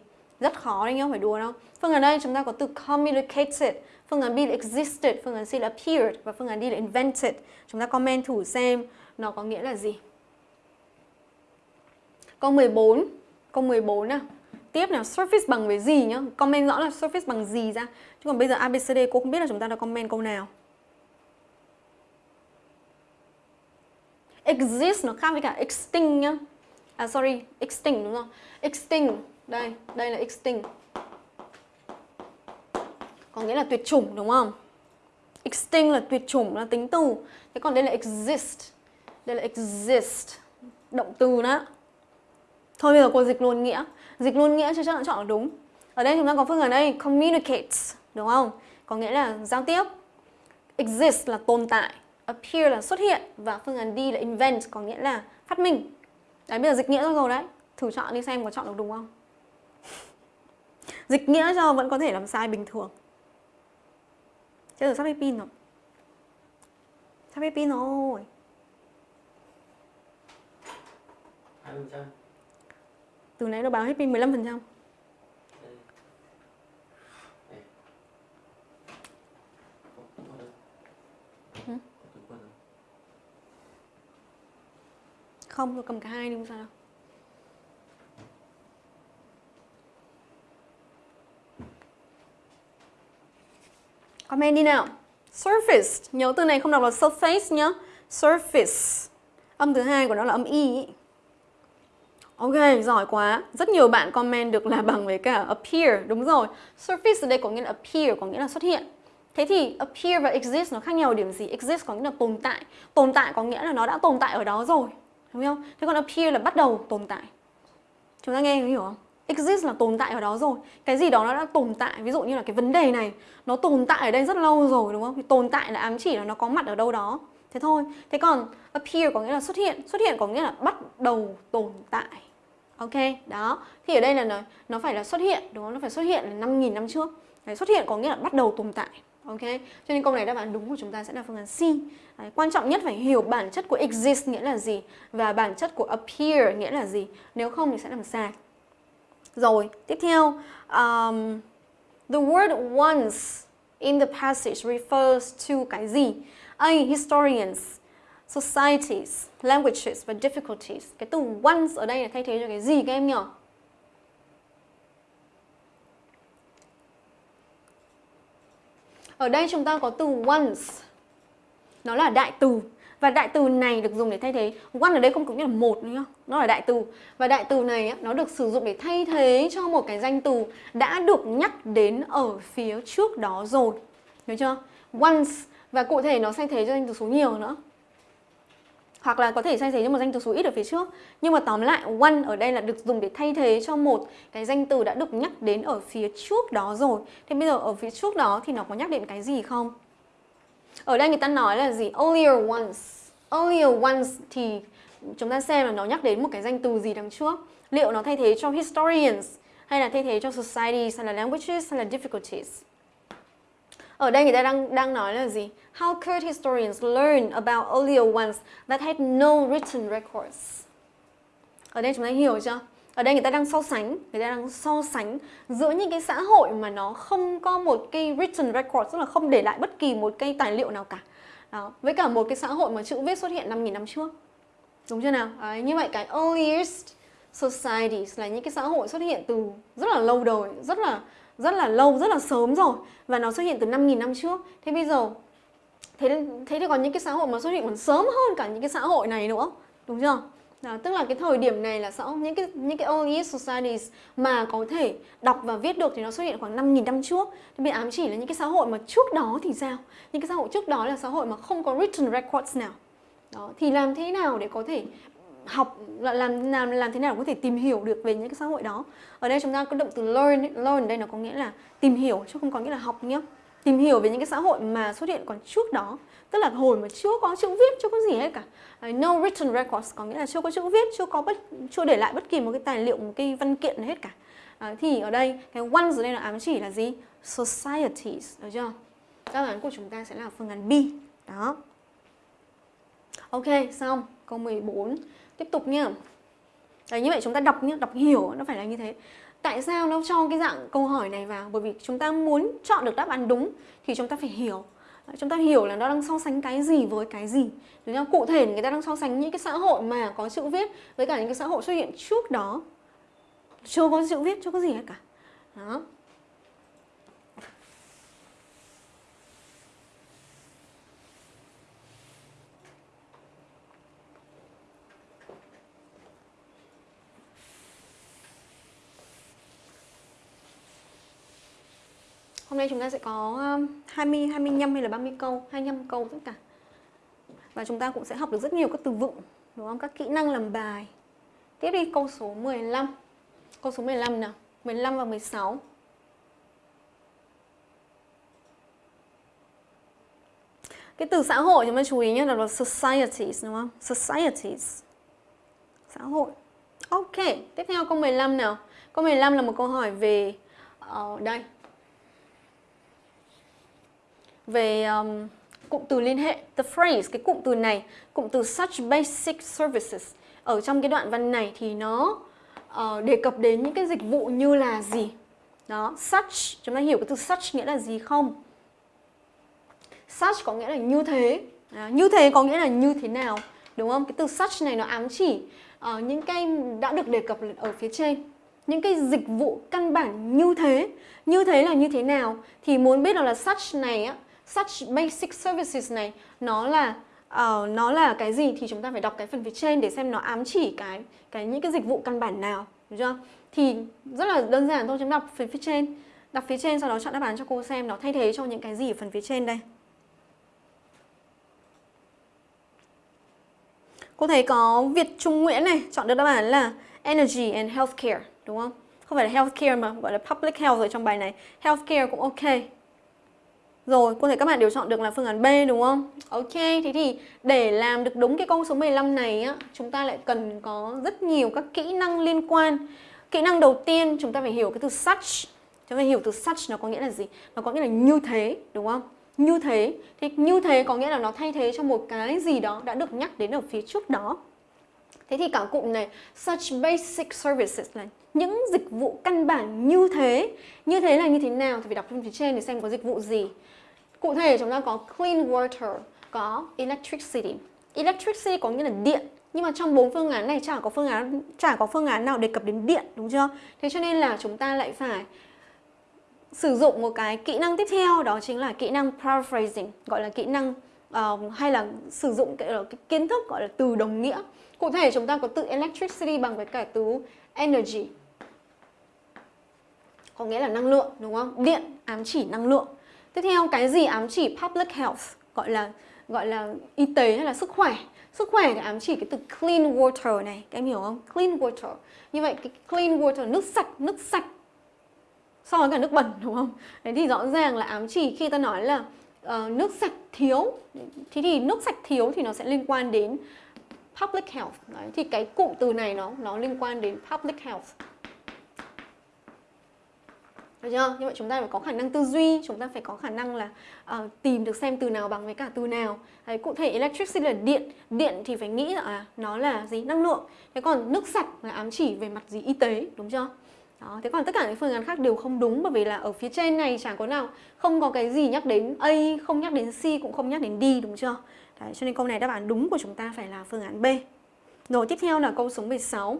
Rất khó đấy nhá, không phải đùa đâu. Phương án đây chúng ta có từ communicated, phương án B là existed, phương án C là appeared và phương án D là invented. Chúng ta comment thử xem nó có nghĩa là gì. Câu 14, câu 14 nào. Tiếp nào, surface bằng với gì nhá. Comment rõ là surface bằng gì ra. Chứ còn bây giờ ABCD cô không biết là chúng ta đã comment câu nào. Exist nó khác với cả extinct nhá. À sorry, extinct đúng không? Extinct đây, đây là extinct Có nghĩa là tuyệt chủng đúng không? Extinct là tuyệt chủng là tính từ. Thế còn đây là exist. Đây là exist. Động từ đó. Thôi bây giờ cô dịch luôn nghĩa. Dịch luôn nghĩa cho chắc là chọn là đúng. Ở đây chúng ta có phương án đây Communicates Đúng không? Có nghĩa là giao tiếp. Exist là tồn tại Appear là xuất hiện Và phương án D là invent Có nghĩa là phát minh. Đấy bây giờ dịch nghĩa rồi rồi đấy. Thử chọn đi xem có chọn được đúng không? Dịch nghĩa cho vẫn có thể làm sai bình thường. Chết rồi sắp hết pin rồi. Sắp hết pin rồi. 20% Từ nãy nó báo hết pin 15% Không, tôi cầm cả hai đi không sao đâu Comment đi nào. Surface, nhớ từ này không đọc là surface nhá. Surface. Âm thứ hai của nó là âm y. Ok, giỏi quá. Rất nhiều bạn comment được là bằng với cả appear. Đúng rồi. Surface ở đây có nghĩa là appear, có nghĩa là xuất hiện. Thế thì appear và exist nó khác nhau ở điểm gì? Exist có nghĩa là tồn tại. Tồn tại có nghĩa là nó đã tồn tại ở đó rồi. Đúng không? Thế còn appear là bắt đầu tồn tại. Chúng ta nghe hiểu không? Exist là tồn tại ở đó rồi. Cái gì đó nó đã tồn tại ví dụ như là cái vấn đề này nó tồn tại ở đây rất lâu rồi đúng không? Thì tồn tại là ám chỉ là nó có mặt ở đâu đó. Thế thôi. Thế còn appear có nghĩa là xuất hiện. Xuất hiện có nghĩa là bắt đầu tồn tại. Ok đó. Thì ở đây là nó, nó phải là xuất hiện đúng không? Nó phải xuất hiện là 5.000 năm trước. Đấy, xuất hiện có nghĩa là bắt đầu tồn tại. Ok? Cho nên câu này đáp án đúng của chúng ta sẽ là phương án C. Đấy, quan trọng nhất phải hiểu bản chất của exist nghĩa là gì và bản chất của appear nghĩa là gì. Nếu không thì sẽ làm sai rồi, tiếp theo, um, the word once in the passage refers to cái gì? A. Historians, societies, languages và difficulties. Cái từ once ở đây là thay thế cho cái gì các em nhỉ? Ở đây chúng ta có từ once. Nó là đại từ và đại từ này được dùng để thay thế. One ở đây không có nghĩa là một nữa Nó là đại từ. Và đại từ này nó được sử dụng để thay thế cho một cái danh từ đã được nhắc đến ở phía trước đó rồi. Nhớ chưa? Once. Và cụ thể nó thay thế cho danh từ số nhiều nữa. Hoặc là có thể thay thế cho một danh từ số ít ở phía trước. Nhưng mà tóm lại, one ở đây là được dùng để thay thế cho một cái danh từ đã được nhắc đến ở phía trước đó rồi. Thế bây giờ ở phía trước đó thì nó có nhắc đến cái gì không? Ở đây người ta nói là gì earlier ones earlier ones thì chúng ta xem là nó nhắc đến một cái danh từ gì đằng trước liệu nó thay thế cho historians hay là thay thế cho societies hay là languages hay là difficulties ở đây người ta đang đang nói là gì? How could historians learn about earlier ones that had no written records? Ở đây chúng ta hiểu chưa? Ở đây người ta đang so sánh, người ta đang so sánh giữa những cái xã hội mà nó không có một cái written record, tức là không để lại bất kỳ một cái tài liệu nào cả. Đó, với cả một cái xã hội mà chữ viết xuất hiện 5.000 năm trước. Đúng chưa nào? Đấy, như vậy cái earliest societies là những cái xã hội xuất hiện từ rất là lâu đời, rất là rất là lâu, rất là sớm rồi và nó xuất hiện từ 5.000 năm trước. Thế bây giờ thế thế thì còn những cái xã hội mà xuất hiện còn sớm hơn cả những cái xã hội này nữa, đúng chưa? Đó, tức là cái thời điểm này là xã những cái những cái early societies mà có thể đọc và viết được thì nó xuất hiện khoảng 5.000 năm trước. Thì bị ám chỉ là những cái xã hội mà trước đó thì sao? Những cái xã hội trước đó là xã hội mà không có written records nào. Đó, thì làm thế nào để có thể học làm làm làm thế nào có thể tìm hiểu được về những cái xã hội đó ở đây chúng ta có động từ learn learn đây nó có nghĩa là tìm hiểu chứ không có nghĩa là học nhé tìm hiểu về những cái xã hội mà xuất hiện còn trước đó tức là hồi mà chưa có chữ viết chưa có gì hết cả. No written records có nghĩa là chưa có chữ viết chưa có bất chưa để lại bất kỳ một cái tài liệu một cái văn kiện hết cả. À, thì ở đây cái ones ở đây là ám chỉ là gì? Societies được chưa? Đáp án của chúng ta sẽ là phương án B. Đó. Ok xong. Câu 14 tiếp tục nhá. Đấy, như vậy chúng ta đọc nhá đọc hiểu nó phải là như thế. Tại sao nó cho cái dạng câu hỏi này vào? Bởi vì chúng ta muốn chọn được đáp án đúng thì chúng ta phải hiểu. Chúng ta hiểu là nó đang so sánh cái gì với cái gì. Đúng không? Cụ thể người ta đang so sánh những cái xã hội mà có chữ viết với cả những cái xã hội xuất hiện trước đó. Chưa có chữ viết, chưa có gì hết cả. Đó. Hôm nay chúng ta sẽ có um, 20, 25 hay là 30 câu, 25 câu tất cả. Và chúng ta cũng sẽ học được rất nhiều các từ vựng, đúng không? Các kỹ năng làm bài. Tiếp đi câu số 15. Câu số 15 nào, 15 và 16. Cái từ xã hội chúng ta chú ý nhé là societies đúng không? Societies. Xã hội. Ok, tiếp theo câu 15 nào. Câu 15 là một câu hỏi về ở uh, đây về um, cụm từ liên hệ the phrase cái cụm từ này cụm từ such basic services. Ở trong cái đoạn văn này thì nó uh, đề cập đến những cái dịch vụ như là gì? Đó such chúng ta hiểu cái từ such nghĩa là gì không? Such có nghĩa là như thế. À, như thế có nghĩa là như thế nào đúng không? Cái từ such này nó ám chỉ uh, những cái đã được đề cập ở phía trên. Những cái dịch vụ căn bản như thế. Như thế là như thế nào? Thì muốn biết được là such này á such basic services này nó là uh, nó là cái gì thì chúng ta phải đọc cái phần phía trên để xem nó ám chỉ cái cái những cái dịch vụ căn bản nào đúng chưa? Thì rất là đơn giản thôi chúng đọc phần phía trên. Đọc phía trên sau đó chọn đáp án cho cô xem nó thay thế cho những cái gì ở phần phía trên đây. Cô thấy có Việt Trung Nguyễn này chọn được đáp án là energy and healthcare đúng không? Không phải là healthcare mà gọi là public health ở trong bài này. Healthcare cũng ok rồi, có thể các bạn đều chọn được là phương án B đúng không? Ok, thế thì để làm được đúng cái câu số 15 này á, chúng ta lại cần có rất nhiều các kỹ năng liên quan. Kỹ năng đầu tiên chúng ta phải hiểu cái từ such. Chúng ta hiểu từ such nó có nghĩa là gì? Nó có nghĩa là như thế, đúng không? Như thế. Thì như thế có nghĩa là nó thay thế cho một cái gì đó đã được nhắc đến ở phía trước đó. Thế thì cả cụm này such basic services là những dịch vụ căn bản như thế. Như thế là như thế nào thì phải đọc trên phía trên để xem có dịch vụ gì. Cụ thể chúng ta có clean water, có electricity. Electricity có nghĩa là điện, nhưng mà trong bốn phương án này chả có phương án chả có phương án nào đề cập đến điện đúng chưa? Thế cho nên là chúng ta lại phải sử dụng một cái kỹ năng tiếp theo đó chính là kỹ năng paraphrasing, gọi là kỹ năng uh, hay là sử dụng cái, ờ, cái kiến thức gọi là từ đồng nghĩa. Cụ thể chúng ta có từ electricity bằng với cả từ energy. Có nghĩa là năng lượng đúng không? Điện ám chỉ năng lượng. Tiếp theo cái gì ám chỉ public health gọi là gọi là y tế hay là sức khỏe. Sức khỏe thì ám chỉ cái từ clean water này, các em hiểu không? Clean water. Như vậy cái clean water nước sạch, nước sạch so với cả nước bẩn đúng không? Đấy thì rõ ràng là ám chỉ khi ta nói là uh, nước sạch thiếu. Thế thì nước sạch thiếu thì nó sẽ liên quan đến public health. Đấy, thì cái cụm từ này nó nó liên quan đến public health. Được chưa? Như vậy chúng ta phải có khả năng tư duy, chúng ta phải có khả năng là uh, tìm được xem từ nào bằng với cả từ nào. Đấy, cụ thể electricity là điện, điện thì phải nghĩ là à, nó là gì? Năng lượng. Thế còn nước sạch là ám chỉ về mặt gì? Y tế, đúng chưa? Đó, thế còn tất cả những phương án khác đều không đúng bởi vì là ở phía trên này chẳng có nào không có cái gì nhắc đến A, không nhắc đến C cũng không nhắc đến D đúng chưa? Đấy, cho nên câu này đáp án đúng của chúng ta phải là phương án B. Rồi tiếp theo là câu số 16.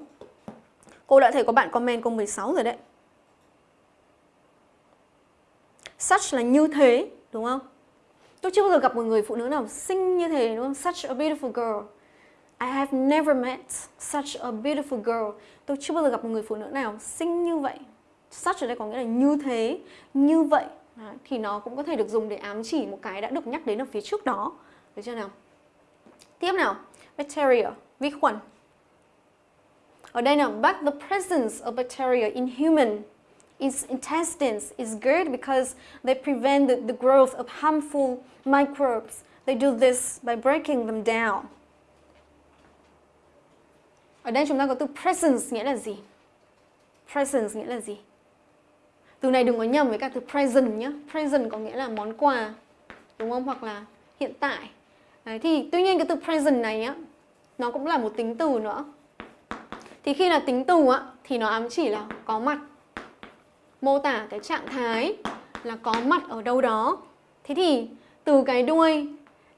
Cô đã thấy có bạn comment câu 16 rồi đấy. Such là như thế, đúng không? Tôi chưa bao giờ gặp một người phụ nữ nào xinh như thế đúng không? Such a beautiful girl. I have never met such a beautiful girl. Tôi chưa bao giờ gặp một người phụ nữ nào xinh như vậy. Such ở đây có nghĩa là như thế, như vậy. Đấy, thì nó cũng có thể được dùng để ám chỉ một cái đã được nhắc đến ở phía trước đó. Được chưa nào? Tiếp nào, bacteria, vi khuẩn. Ở đây nào, but the presence of bacteria in human its intestines is good because they prevent the, the growth of harmful microbes. They do this by breaking them down. Ở đây chúng ta có từ presence nghĩa là gì? Presence nghĩa là gì? Từ này đừng có nhầm với cả từ present nhé. Present có nghĩa là món quà, đúng không? Hoặc là hiện tại. Đấy, thì tuy nhiên cái từ present này á, nó cũng là một tính từ nữa. Thì khi là tính từ á, thì nó ám chỉ là có mặt. Mô tả cái trạng thái là có mặt ở đâu đó. Thế thì từ cái đuôi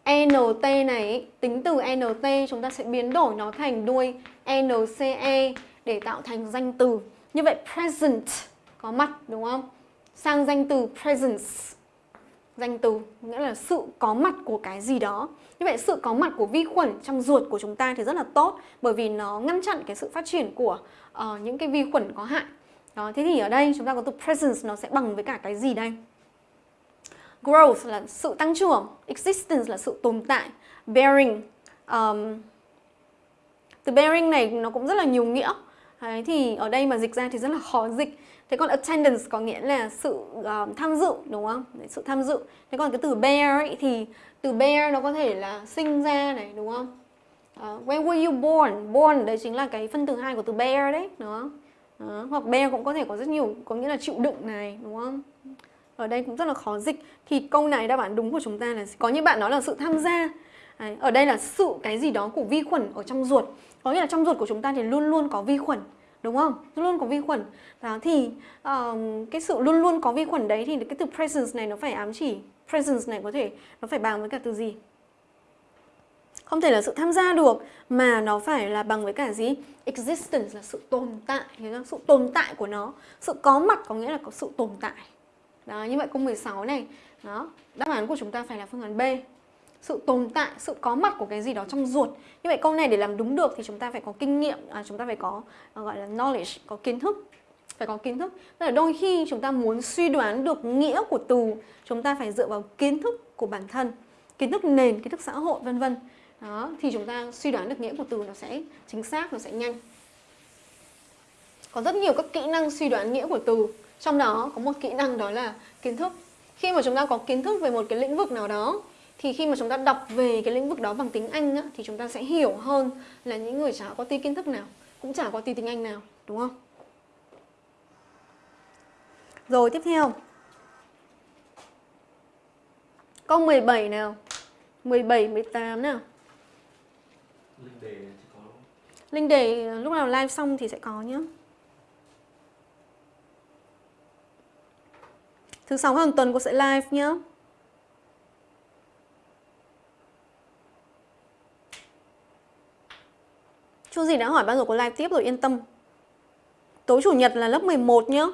NT này, tính từ NT chúng ta sẽ biến đổi nó thành đuôi NCE để tạo thành danh từ. Như vậy present có mặt đúng không? Sang danh từ presence danh từ nghĩa là sự có mặt của cái gì đó. Như vậy sự có mặt của vi khuẩn trong ruột của chúng ta thì rất là tốt bởi vì nó ngăn chặn cái sự phát triển của uh, những cái vi khuẩn có hại. Đó, thế thì ở đây chúng ta có từ presence nó sẽ bằng với cả cái gì đây? Growth là sự tăng trưởng, existence là sự tồn tại, bearing um, từ bearing này nó cũng rất là nhiều nghĩa. Đấy, thì ở đây mà dịch ra thì rất là khó dịch. Thế còn attendance có nghĩa là sự uh, tham dự đúng không? Đấy, sự tham dự. Thế còn cái từ bear ấy, thì từ bear nó có thể là sinh ra này đúng không? Ờ, uh, when were you born? Born đấy chính là cái phân từ hai của từ bear đấy, đúng không? Đó, hoặc bear cũng có thể có rất nhiều có nghĩa là chịu đựng này đúng không? Ở đây cũng rất là khó dịch. Thì câu này đáp án đúng của chúng ta là có những bạn nói là sự tham gia. Đấy, ở đây là sự cái gì đó của vi khuẩn ở trong ruột. Có nghĩa là trong ruột của chúng ta thì luôn luôn có vi khuẩn đúng không? Luôn luôn có vi khuẩn. Đó thì uh, cái sự luôn luôn có vi khuẩn đấy thì cái từ presence này nó phải ám chỉ presence này có thể nó phải bằng với cả từ gì? Không thể là sự tham gia được mà nó phải là bằng với cả gì? Existence là sự tồn tại, sự tồn tại của nó. Sự có mặt có nghĩa là có sự tồn tại. Đó, như vậy câu 16 này, đó, đáp án của chúng ta phải là phương án B sự tồn tại, sự có mặt của cái gì đó trong ruột. Như vậy câu này để làm đúng được thì chúng ta phải có kinh nghiệm, à, chúng ta phải có à, gọi là knowledge, có kiến thức. Phải có kiến thức. Tức là đôi khi chúng ta muốn suy đoán được nghĩa của từ, chúng ta phải dựa vào kiến thức của bản thân, kiến thức nền, kiến thức xã hội vân vân. Đó, thì chúng ta suy đoán được nghĩa của từ nó sẽ chính xác, nó sẽ nhanh. Có rất nhiều các kỹ năng suy đoán nghĩa của từ. Trong đó có một kỹ năng đó là kiến thức. Khi mà chúng ta có kiến thức về một cái lĩnh vực nào đó thì khi mà chúng ta đọc về cái lĩnh vực đó bằng tiếng Anh á, thì chúng ta sẽ hiểu hơn là những người chả có tí kiến thức nào cũng chả có tí tiếng Anh nào đúng không? Rồi tiếp theo Câu 17 nào 17, 18 nào Linh đề thì có Linh đề lúc nào live xong thì sẽ có nhé Thứ sáu hàng tuần cô sẽ live nhé Chú gì đã hỏi bao giờ có live tiếp rồi yên tâm. Tối chủ nhật là lớp 11 nhá.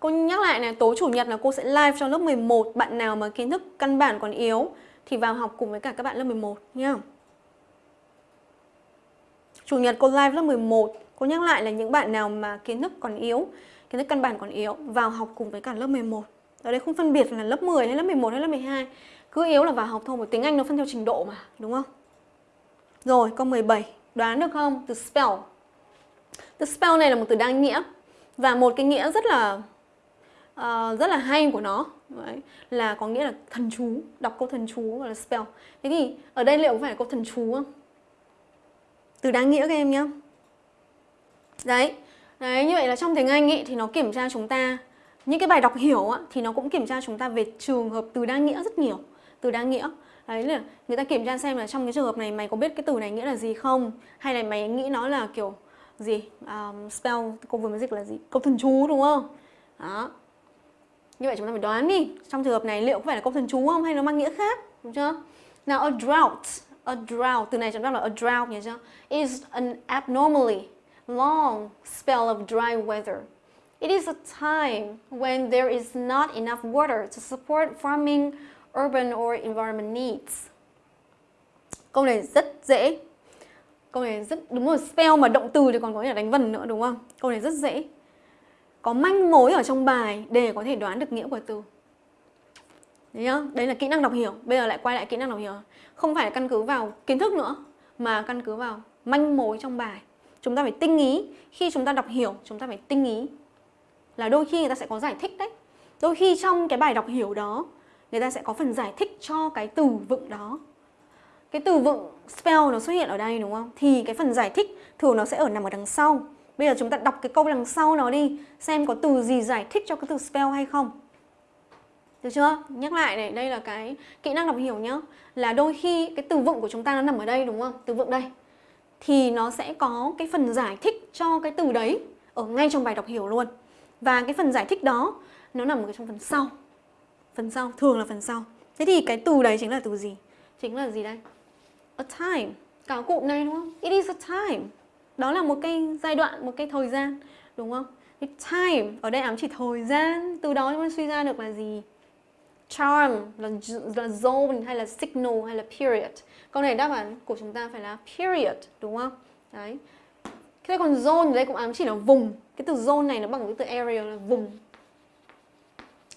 Cô nhắc lại này, tối chủ nhật là cô sẽ live cho lớp 11 Bạn nào mà kiến thức căn bản còn yếu Thì vào học cùng với cả các bạn lớp 11 nhá. Chủ nhật cô live lớp 11 Cô nhắc lại là những bạn nào mà kiến thức còn yếu Kiến thức căn bản còn yếu Vào học cùng với cả lớp 11 Ở đây không phân biệt là lớp 10 hay lớp 11 hay lớp 12 Cứ yếu là vào học thôi, bởi tiếng Anh nó phân theo trình độ mà, đúng không? Rồi, câu 17. Đoán được không? Từ spell. Từ spell này là một từ đa nghĩa. Và một cái nghĩa rất là uh, rất là hay của nó Đấy, là có nghĩa là thần chú, đọc câu thần chú gọi là spell. Thế thì ở đây liệu có phải là câu thần chú không? Từ đa nghĩa các em nhé. Đấy, đấy như vậy là trong tiếng Anh ý, thì nó kiểm tra chúng ta những cái bài đọc hiểu á, thì nó cũng kiểm tra chúng ta về trường hợp từ đa nghĩa rất nhiều. Từ đa nghĩa. Đấy là người ta kiểm tra xem là trong cái trường hợp này mày có biết cái từ này nghĩa là gì không? Hay là mày nghĩ nó là kiểu gì? Um, spell cô vừa mới dịch là gì? Câu thần chú đúng không? Đó. Như vậy chúng ta phải đoán đi trong trường hợp này liệu có phải là câu thần chú không hay nó mang nghĩa khác đúng chưa? Nào a drought a drought từ này chúng ta là a drought nhớ chưa is an abnormally long spell of dry weather It is a time when there is not enough water to support farming urban or environment needs. Câu này rất dễ. Câu này rất đúng rồi, spell mà động từ thì còn có thể đánh vần nữa đúng không? Câu này rất dễ. Có manh mối ở trong bài để có thể đoán được nghĩa của từ. Đấy nhá, đấy là kỹ năng đọc hiểu. Bây giờ lại quay lại kỹ năng đọc hiểu. Không phải là căn cứ vào kiến thức nữa mà căn cứ vào manh mối trong bài. Chúng ta phải tinh ý, khi chúng ta đọc hiểu chúng ta phải tinh ý. Là đôi khi người ta sẽ có giải thích đấy. Đôi khi trong cái bài đọc hiểu đó người ta sẽ có phần giải thích cho cái từ vựng đó cái từ vựng spell nó xuất hiện ở đây đúng không thì cái phần giải thích thường nó sẽ ở nằm ở đằng sau bây giờ chúng ta đọc cái câu đằng sau nó đi xem có từ gì giải thích cho cái từ spell hay không được chưa? Nhắc lại này, đây là cái kỹ năng đọc hiểu nhá. Là đôi khi cái từ vựng của chúng ta nó nằm ở đây, đúng không? Từ vựng đây. Thì nó sẽ có cái phần giải thích cho cái từ đấy ở ngay trong bài đọc hiểu luôn. Và cái phần giải thích đó, nó nằm ở trong phần sau. Phần sau, thường là phần sau. Thế thì cái từ đấy chính là từ gì? Chính là gì đây? A time. Cả cụm này đúng không? It is a time. Đó là một cái giai đoạn, một cái thời gian, đúng không? Cái time, ở đây ám chỉ thời gian. Từ đó chúng ta suy ra được là gì? Charm là, là zone hay là signal hay là period. Câu này đáp án của chúng ta phải là period đúng không? Đấy. Thế còn zone ở đây cũng ám chỉ là vùng. Cái từ zone này nó bằng cái từ area là vùng.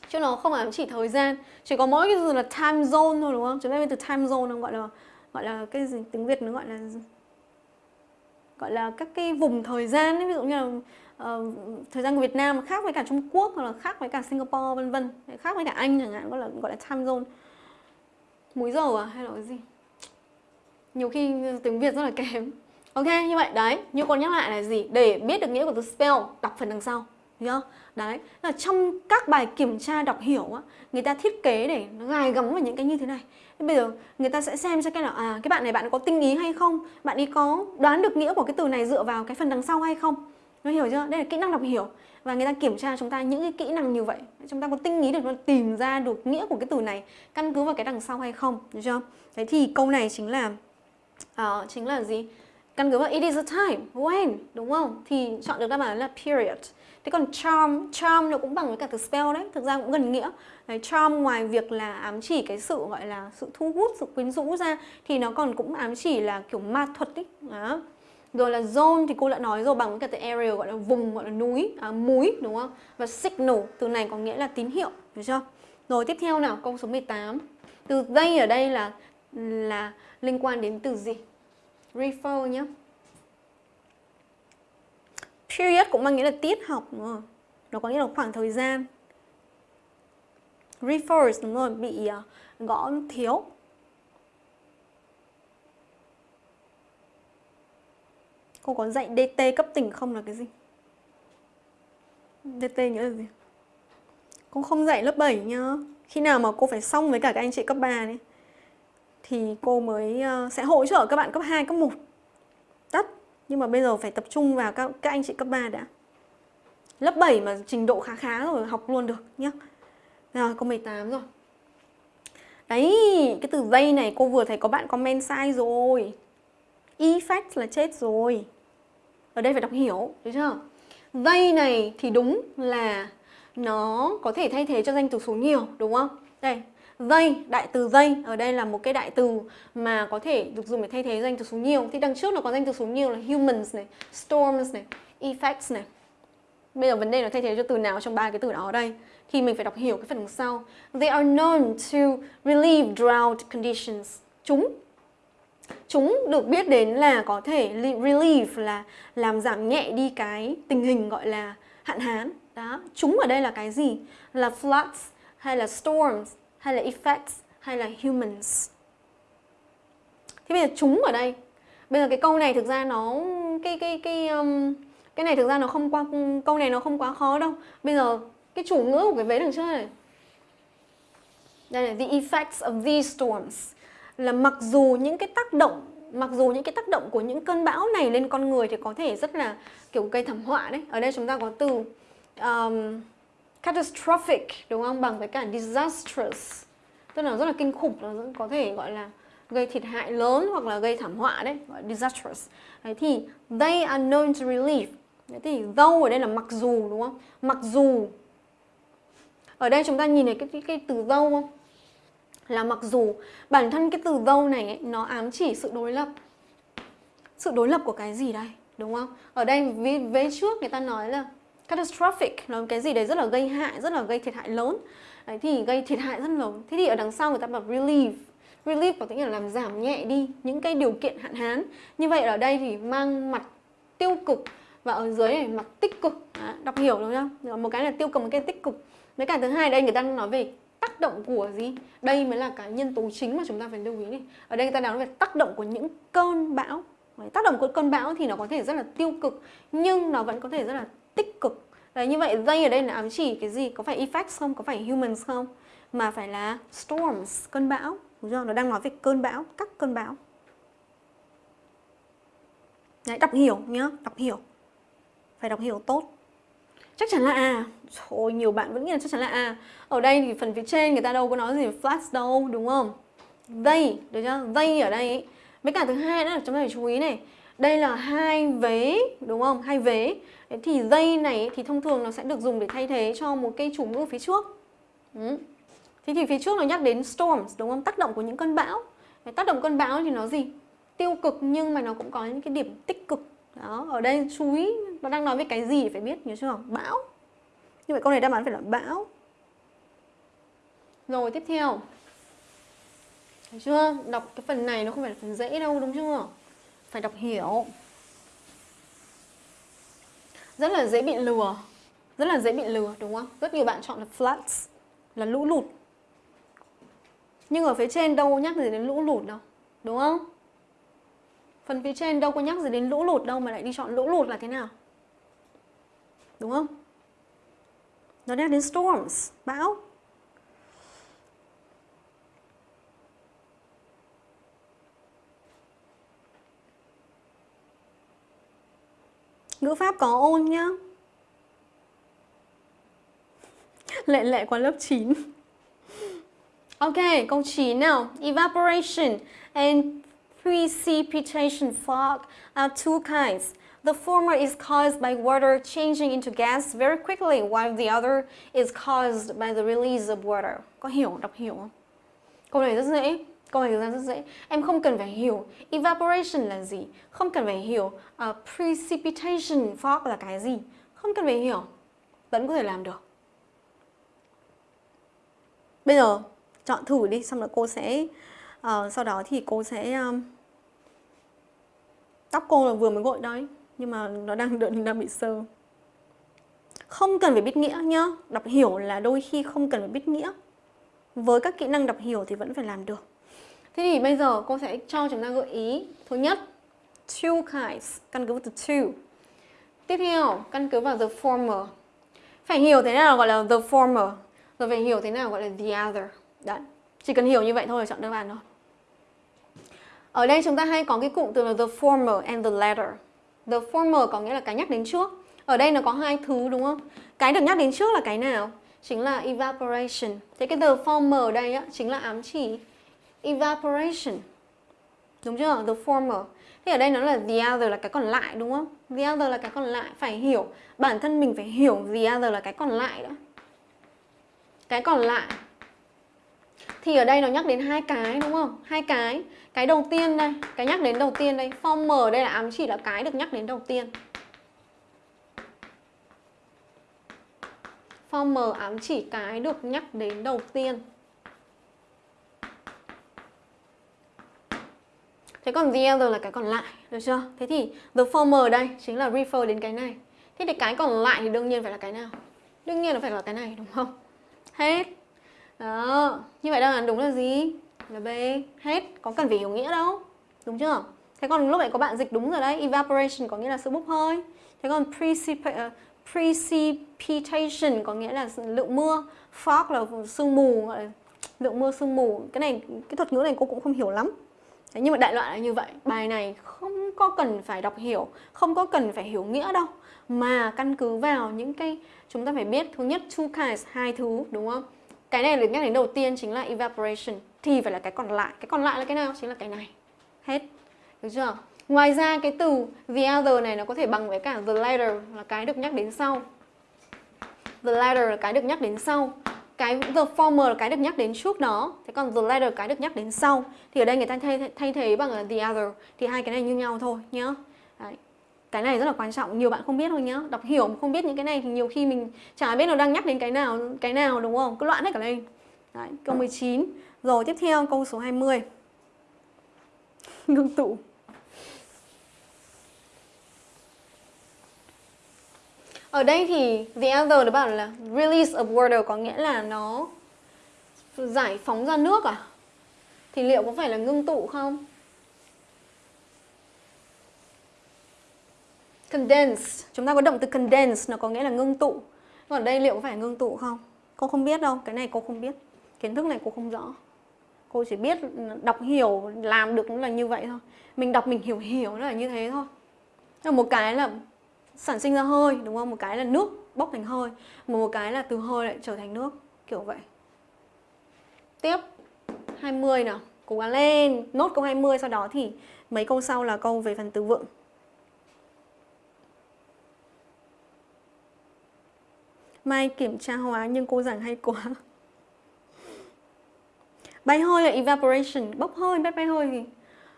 Chứ nó không ám chỉ thời gian. Chỉ có mỗi cái từ là time zone thôi đúng không? Chúng ta biết từ time zone nó gọi là gọi là cái gì? Tiếng việt nó gọi là gọi là các cái vùng thời gian ấy, ví dụ như là uh, thời gian của Việt Nam khác với cả Trung Quốc hoặc là khác với cả Singapore vân vân khác với cả Anh chẳng hạn gọi là gọi là time zone múi giờ à hay là cái gì nhiều khi tiếng Việt rất là kém ok như vậy đấy như con nhắc lại là gì để biết được nghĩa của từ spell đọc phần đằng sau đúng không? Đấy, là trong các bài kiểm tra đọc hiểu á, người ta thiết kế để nó gài gắm vào những cái như thế này. Thế bây giờ người ta sẽ xem cho cái là à cái bạn này bạn có tinh ý hay không? Bạn ấy có đoán được nghĩa của cái từ này dựa vào cái phần đằng sau hay không? Nó hiểu chưa? Đây là kỹ năng đọc hiểu. Và người ta kiểm tra chúng ta những cái kỹ năng như vậy. Chúng ta có tinh ý được tìm ra được nghĩa của cái từ này căn cứ vào cái đằng sau hay không? Được chưa? Thế thì câu này chính là uh, chính là gì? Căn cứ vào it is a time, when, đúng không? Thì chọn được đáp án là period. Thế còn charm, charm nó cũng bằng với cả từ spell đấy, thực ra cũng gần nghĩa. Đấy, charm ngoài việc là ám chỉ cái sự gọi là sự thu hút, sự quyến rũ ra thì nó còn cũng ám chỉ là kiểu ma thuật ấy. Đó. Rồi là zone thì cô đã nói rồi bằng cái từ area gọi là vùng gọi là núi, à, múi đúng không? Và signal từ này có nghĩa là tín hiệu, được chưa? Rồi tiếp theo nào, câu số 18. Từ đây ở đây là là liên quan đến từ gì? Refer nhé. Period cũng mang nghĩa là tiết học đúng không? Nó có nghĩa là khoảng thời gian. Refers đúng rồi, bị uh, gõ thiếu. Cô có dạy DT cấp tỉnh không là cái gì? DT nghĩa là gì? Cô không dạy lớp 7 nhá. Khi nào mà cô phải xong với cả các anh chị cấp 3 này thì cô mới ờ, sẽ hỗ trợ các bạn cấp 2, cấp 1. Tất nhưng mà bây giờ phải tập trung vào các, các anh chị cấp 3 đã Lớp 7 mà trình độ khá khá rồi học luôn được nhá Rồi cô 18 rồi Đấy cái từ dây này cô vừa thấy có bạn comment sai rồi Effect là chết rồi ở đây phải đọc hiểu Được chưa Dây này thì đúng là nó có thể thay thế cho danh từ số nhiều đúng không Đây Dây, đại từ dây ở đây là một cái đại từ mà có thể được dùng để thay thế danh từ số nhiều. Thì đằng trước nó có danh từ số nhiều là humans này, storms này, effects này. Bây giờ vấn đề là thay thế cho từ nào trong ba cái từ đó ở đây thì mình phải đọc hiểu cái phần đằng sau. They are known to relieve drought conditions. Chúng chúng được biết đến là có thể relieve là làm giảm nhẹ đi cái tình hình gọi là hạn hán. Đó chúng ở đây là cái gì? Là floods hay là storms hay là effects hay là humans. Thế bây giờ chúng ở đây. Bây giờ cái câu này thực ra nó cái cái cái um, cái này thực ra nó không qua câu này nó không quá khó đâu. Bây giờ cái chủ ngữ của cái vế đằng trước này. Đây là the effects of these storms là mặc dù những cái tác động mặc dù những cái tác động của những cơn bão này lên con người thì có thể rất là kiểu gây thảm họa đấy. Ở đây chúng ta có từ um, catastrophic đúng không? Bằng với cả disastrous. Tức là rất là kinh khủng nó có thể gọi là gây thiệt hại lớn hoặc là gây thảm họa đấy gọi disastrous. Đấy thì they are known to relieve. Đấy thì though ở đây là mặc dù đúng không? Mặc dù. Ở đây chúng ta nhìn thấy cái, cái, cái từ though không? Là mặc dù bản thân cái từ dâu này ấy, nó ám chỉ sự đối lập. Sự đối lập của cái gì đây đúng không? Ở đây vế, vế trước người ta nói là catastrophic là cái gì đấy rất là gây hại rất là gây thiệt hại lớn. Đấy thì gây thiệt hại rất lớn. Thế thì ở đằng sau người ta bảo relieve relieve có nghĩa là làm giảm nhẹ đi những cái điều kiện hạn hán. Như vậy ở đây thì mang mặt tiêu cực và ở dưới này mặt tích cực. Đó, đọc hiểu đúng không? Một cái là tiêu cực một cái tích cực. Với cả thứ hai đây người ta nói về tác động của gì? Đây mới là cái nhân tố chính mà chúng ta phải lưu ý này ở đây người ta nói về tác động của những cơn bão. Tác động của cơn bão thì nó có thể rất là tiêu cực nhưng nó vẫn có thể rất là tích cực. Đấy, như vậy dây ở đây là ám chỉ cái gì? Có phải effects không? Có phải humans không? Mà phải là storms cơn bão. Đúng chưa nó đang nói về cơn bão các cơn bão. Đấy, đọc hiểu nhá đọc hiểu. Phải đọc hiểu tốt chắc chắn là A Thôi nhiều bạn vẫn nghĩ là chắc chắn là A Ở đây thì phần phía trên người ta đâu có nói gì flat đâu đúng không They, được chưa? They ở đây ấy. Với cả thứ hai nữa là chúng ta phải chú ý này Đây là hai vế, đúng không? Hai vế Thì they này thì thông thường nó sẽ được dùng để thay thế cho một cây chủ ngữ phía trước ừ. Thế thì phía trước nó nhắc đến storms, đúng không? Tác động của những cơn bão Tác động cơn bão thì nó gì? Tiêu cực nhưng mà nó cũng có những cái điểm tích cực đó, ở đây chú ý, nó đang nói về cái gì phải biết, nhớ chưa bão như vậy câu này đáp án phải là bão rồi, tiếp theo Thấy chưa? Đọc cái phần này nó không phải là phần dễ đâu, đúng chưa? Phải đọc hiểu Rất là dễ bị lừa Rất là dễ bị lừa, đúng không? Rất nhiều bạn chọn là floods, Là lũ lụt Nhưng ở phía trên đâu nhắc gì đến lũ lụt đâu, Đúng không? Phần phía trên đâu có nhắc gì đến lũ lụt đâu mà lại đi chọn lũ lụt là thế nào? Đúng không? Nó nhắc đến storms, bão. Ngữ pháp có ôn nhá. Lệ lệ qua lớp 9. Ok, câu 9 nào. Evaporation and precipitation fog are two kinds. The former is caused by water changing into gas very quickly, while the other is caused by the release of water. Có hiểu, đọc hiểu không? Câu này rất dễ. Câu này rất dễ. Em không cần phải hiểu evaporation là gì. Không cần phải hiểu uh, precipitation fog là cái gì. Không cần phải hiểu. Vẫn có thể làm được. Bây giờ chọn thử đi, xong rồi cô sẽ... Uh, sau đó thì cô sẽ... Um, tóc cô là vừa mới gội đấy, nhưng mà nó đang đợi, đang bị sơ. Không cần phải biết nghĩa nhá. Đọc hiểu là đôi khi không cần phải biết nghĩa. Với các kỹ năng đọc hiểu thì vẫn phải làm được. Thế thì bây giờ cô sẽ cho chúng ta gợi ý thứ nhất, two kinds, căn cứ vào từ two. Tiếp theo, căn cứ vào the former. Phải hiểu thế nào gọi là the former, rồi phải hiểu thế nào gọi là the other. Đấy, chỉ cần hiểu như vậy thôi là chọn đáp án thôi ở đây chúng ta hay có cái cụm từ là the former and the latter. The former có nghĩa là cái nhắc đến trước. Ở đây nó có hai thứ đúng không? Cái được nhắc đến trước là cái nào? Chính là evaporation. Thế cái the former ở đây á, chính là ám chỉ evaporation. Đúng chưa? The former. Thế ở đây nó là the other là cái còn lại đúng không? The other là cái còn lại. Phải hiểu. Bản thân mình phải hiểu the other là cái còn lại đó. Cái còn lại thì ở đây nó nhắc đến hai cái đúng không? Hai cái. Cái đầu tiên đây, cái nhắc đến đầu tiên đây, former đây là ám chỉ là cái được nhắc đến đầu tiên. Former ám chỉ cái được nhắc đến đầu tiên. Thế còn the other là cái còn lại, được chưa? Thế thì the former đây chính là refer đến cái này. Thế thì cái còn lại thì đương nhiên phải là cái nào? Đương nhiên là phải là cái này đúng không? Hết. Đó, như vậy đáp án đúng là gì? Là B. Hết, có cần phải hiểu nghĩa đâu. Đúng chưa? Thế còn lúc này có bạn dịch đúng rồi đấy, evaporation có nghĩa là sự bốc hơi. Thế còn precipitation uh, ờ, precipitation có nghĩa là lượng mưa, fog là sương mù, lượng mưa sương mù. Cái này cái thuật ngữ này cô cũng không hiểu lắm. Thế nhưng mà đại loại là như vậy, bài này không có cần phải đọc hiểu, không có cần phải hiểu nghĩa đâu mà căn cứ vào những cái chúng ta phải biết thứ nhất two kinds hai thứ đúng không? Cái này được nhắc đến đầu tiên chính là evaporation thì phải là cái còn lại. Cái còn lại là cái nào? Chính là cái này. Hết. Được chưa? Ngoài ra cái từ the other này nó có thể bằng với cả the latter là cái được nhắc đến sau. The latter là cái được nhắc đến sau. Cái the former là cái được nhắc đến trước đó. Thế còn the latter cái được nhắc đến sau. Thì ở đây người ta thay, thay thế bằng the other. Thì hai cái này như nhau thôi nhá. Đấy. Cái này rất là quan trọng, nhiều bạn không biết thôi nhá. Đọc hiểu mà không biết những cái này thì nhiều khi mình chả biết nó đang nhắc đến cái nào, cái nào đúng không? Cứ loạn hết cả lên. Đấy, câu 19. Rồi tiếp theo câu số 20. Ngưng tụ. Ở đây thì the other nó bảo là release of water có nghĩa là nó giải phóng ra nước à? Thì liệu có phải là ngưng tụ không? Condense, chúng ta có động từ condense nó có nghĩa là ngưng tụ. Còn đây liệu có phải ngưng tụ không? Cô không biết đâu, cái này cô không biết. Kiến thức này cô không rõ. Cô chỉ biết đọc hiểu làm được là như vậy thôi. Mình đọc mình hiểu hiểu nó là như thế thôi. Một cái là sản sinh ra hơi đúng không? Một cái là nước bốc thành hơi, một cái là từ hơi lại trở thành nước, kiểu vậy. Tiếp 20 nào, cố gắng lên, nốt câu 20 sau đó thì mấy câu sau là câu về phần từ vựng. Mai kiểm tra hóa nhưng cô giảng hay quá. Bay hơi là evaporation, bốc hơi, bay bay hơi gì?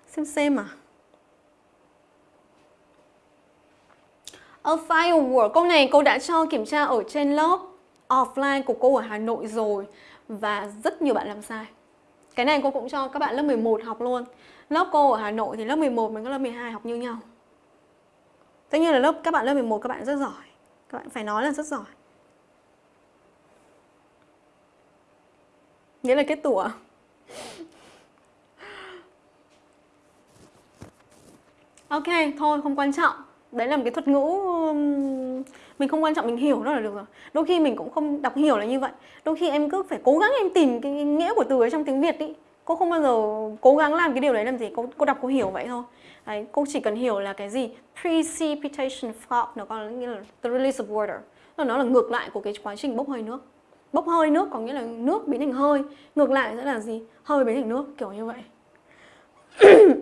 Xem xem à. A firework, câu này cô đã cho kiểm tra ở trên lớp offline của cô ở Hà Nội rồi và rất nhiều bạn làm sai. Cái này cô cũng cho các bạn lớp 11 học luôn. Lớp cô ở Hà Nội thì lớp 11 có lớp 12 học như nhau. Tất nhiên là lớp các bạn lớp 11 các bạn rất giỏi. Các bạn phải nói là rất giỏi. Nghĩa là kết tủa. Ok, thôi không quan trọng. Đấy là một cái thuật ngữ mình không quan trọng mình hiểu nó là được rồi. Đôi khi mình cũng không đọc hiểu là như vậy. Đôi khi em cứ phải cố gắng em tìm cái nghĩa của từ ấy trong tiếng việt ý. Cô không bao giờ cố gắng làm cái điều đấy làm gì. Cô, cô đọc cô hiểu vậy thôi. Đấy, cô chỉ cần hiểu là cái gì? Precipitation fog nó còn nghĩa là the release of water. Nó là ngược lại của cái quá trình bốc hơi nước bốc hơi nước có nghĩa là nước biến thành hơi ngược lại sẽ là gì hơi biến thành nước kiểu như vậy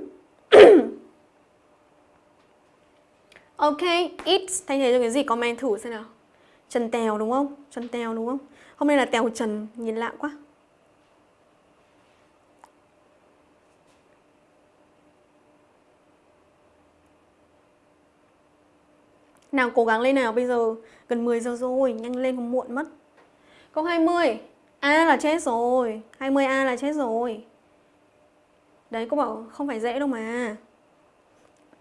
Ok, it thay thế cho cái gì? Comment thử xem nào. Trần tèo đúng không? Trần tèo đúng không? Hôm nay là tèo trần, nhìn lạ quá. Nào cố gắng lên nào, bây giờ gần 10 giờ rồi, nhanh lên không muộn mất. Câu 20. A là chết rồi, 20A là chết rồi. Đấy, cô bảo không phải dễ đâu mà.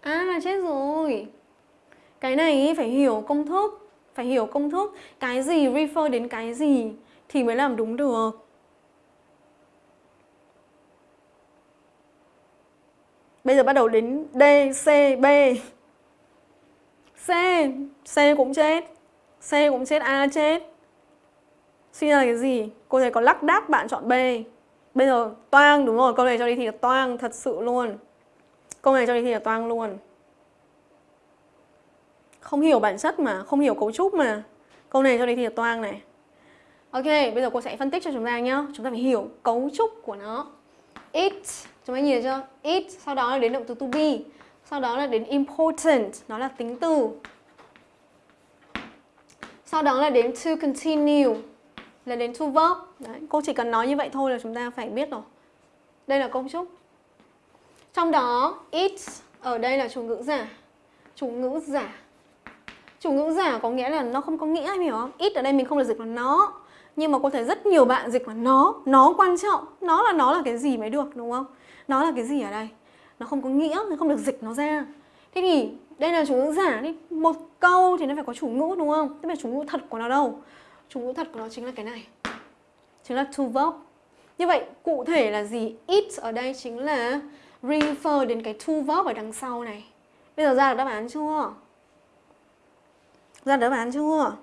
A là chết rồi. Cái này phải hiểu công thức Phải hiểu công thức Cái gì refer đến cái gì Thì mới làm đúng được Bây giờ bắt đầu đến D, C, B C C cũng chết C cũng chết, A chết Suy ra là cái gì? Cô thấy có lắc đác bạn chọn B. Bây giờ toang đúng rồi, câu này cho đi thì là toang thật sự luôn. Câu này cho đi thì là toang luôn. Không hiểu bản chất mà, không hiểu cấu trúc mà. Câu này cho đi thì là toang này. Ok, bây giờ cô sẽ phân tích cho chúng ta nhá. Chúng ta phải hiểu cấu trúc của nó. It, chúng ta nhìn chưa? It, sau đó là đến động từ to be. Sau đó là đến important, nó là tính từ. Sau đó là đến to continue. Là đến to verb. Đấy, Cô chỉ cần nói như vậy thôi là chúng ta phải biết rồi. Đây là công trúc. Trong đó, it ở đây là chủ ngữ giả. Chủ ngữ giả. Chủ ngữ giả có nghĩa là nó không có nghĩa em hiểu không? Ít ở đây mình không được dịch là nó. Nhưng mà cô thấy rất nhiều bạn dịch là nó. Nó quan trọng. Nó là nó là cái gì mới được đúng không? Nó là cái gì ở đây? nó không có nghĩa nó không được dịch nó ra. Thế thì đây là chủ ngữ giả. Đi một câu thì nó phải có chủ ngữ đúng không? Thế mà chủ ngữ thật của nó đâu? Chủ ngữ thật của nó chính là cái này. Chính là to verb. Như vậy, cụ thể là gì? It ở đây chính là refer đến cái to verb ở đằng sau này. Bây giờ ra được đáp án chưa? Ra được đáp án chưa?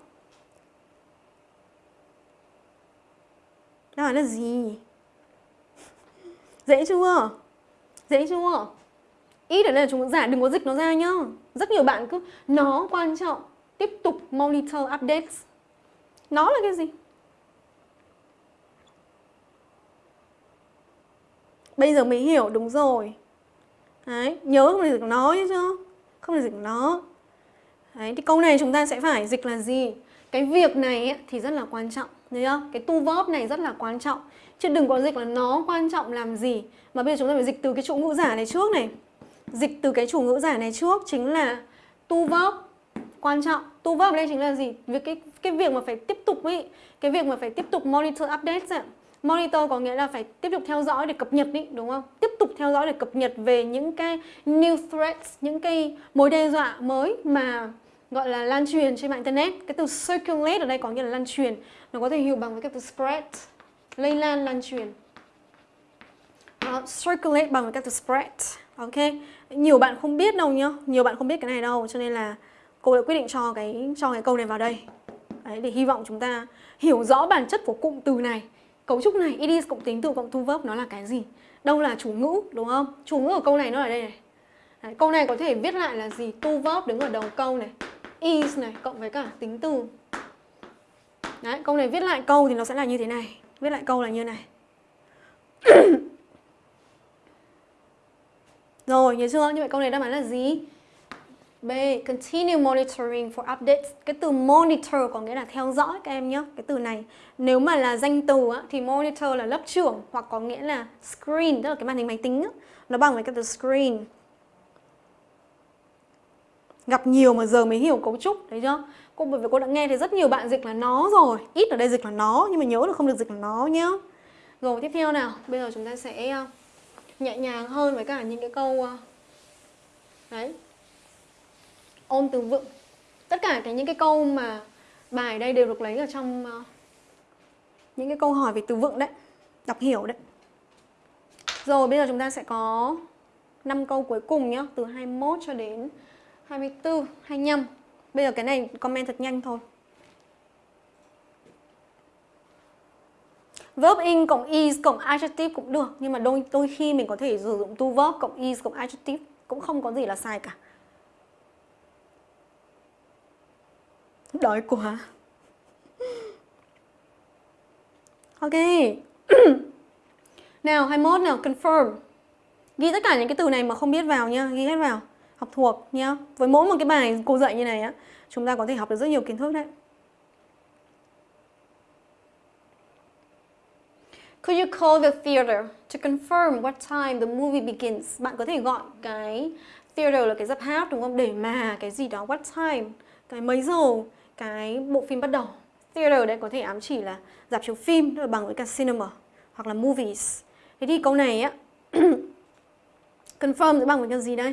Đáp án là gì? Dễ chưa? Dễ chưa? Ít ở đây là chúng giả, đừng có dịch nó ra nhá. Rất nhiều bạn cứ, nó quan trọng. Tiếp tục monitor updates nó là cái gì? Bây giờ mới hiểu đúng rồi. Đấy nhớ không được dịch nó chứ không được dịch nó. Đấy thì câu này chúng ta sẽ phải dịch là gì? Cái việc này ấy, thì rất là quan trọng thấy không cái tu verb này rất là quan trọng. Chứ đừng có dịch là nó quan trọng làm gì. Mà bây giờ chúng ta phải dịch từ cái chủ ngữ giả này trước này. Dịch từ cái chủ ngữ giả này trước chính là tu verb quan trọng. Tu verb đây chính là gì? Việc cái cái việc mà phải tiếp tục ý cái việc mà phải tiếp tục monitor updates ấy. monitor có nghĩa là phải tiếp tục theo dõi để cập nhật ý, đúng không? Tiếp tục theo dõi để cập nhật về những cái new threats những cái mối đe dọa mới mà gọi là lan truyền trên mạng internet. Cái từ circulate ở đây có nghĩa là lan truyền. Nó có thể hiểu bằng với cái từ spread lây lan lan truyền. Uh, circulate bằng với cái từ spread. Ok? Nhiều bạn không biết đâu nhá. Nhiều bạn không biết cái này đâu cho nên là cô đã quyết định cho cái cho cái câu này vào đây. Đấy, để hy vọng chúng ta hiểu rõ bản chất của cụm từ này. Cấu trúc này it cộng tính từ cộng thu verb nó là cái gì? Đâu là chủ ngữ đúng không? Chủ ngữ ở câu này nó ở đây này. Đấy, câu này có thể viết lại là gì? Tu verb đứng ở đầu câu này. Is này cộng với cả tính từ. Đấy, câu này viết lại câu thì nó sẽ là như thế này. Viết lại câu là như này. Rồi, nhớ chưa? Như vậy câu này đáp án là gì? B. Continue monitoring for updates. Cái từ monitor có nghĩa là theo dõi các em nhé. Cái từ này nếu mà là danh từ á, thì monitor là lớp trưởng hoặc có nghĩa là screen, tức là cái màn hình máy tính á. Nó bằng với cái từ screen. Gặp nhiều mà giờ mới hiểu cấu trúc, đấy chưa? Cô bởi vì cô đã nghe thấy rất nhiều bạn dịch là nó rồi. Ít ở đây dịch là nó nhưng mà nhớ là không được dịch là nó nhá. Rồi tiếp theo nào, bây giờ chúng ta sẽ ờ, nhẹ nhàng hơn với cả những cái câu ờ, đấy ôn từ vựng. Tất cả cái những cái câu mà bài đây đều được lấy ở trong uh, những cái câu hỏi về từ vựng đấy đọc hiểu đấy. Rồi bây giờ chúng ta sẽ có 5 câu cuối cùng nhé từ 21 cho đến 24 25 bây giờ cái này comment thật nhanh thôi. Verb in cộng is cộng adjective cũng được Nhưng mà đôi đôi khi mình có thể sử dụng to verb cộng is cộng adjective Cũng không có gì là sai cả. Đói quá. Ok. Nào 21 nào confirm. Ghi tất cả những cái từ này mà không biết vào nha Ghi hết vào. Học thuộc nhá. Với mỗi một cái bài cô dạy như này á Chúng ta có thể học được rất nhiều kiến thức đấy. Could you call the theater to confirm what time the movie begins? Bạn có thể gọi cái theater là cái dạp hát đúng không? Để mà cái gì đó what time, cái mấy giờ? Cái bộ phim bắt đầu. Theater đấy có thể ám chỉ là dạp chiếu phim, tức là bằng với cả cinema hoặc là movies. Thế thì câu này á confirm sẽ bằng với cái gì đây?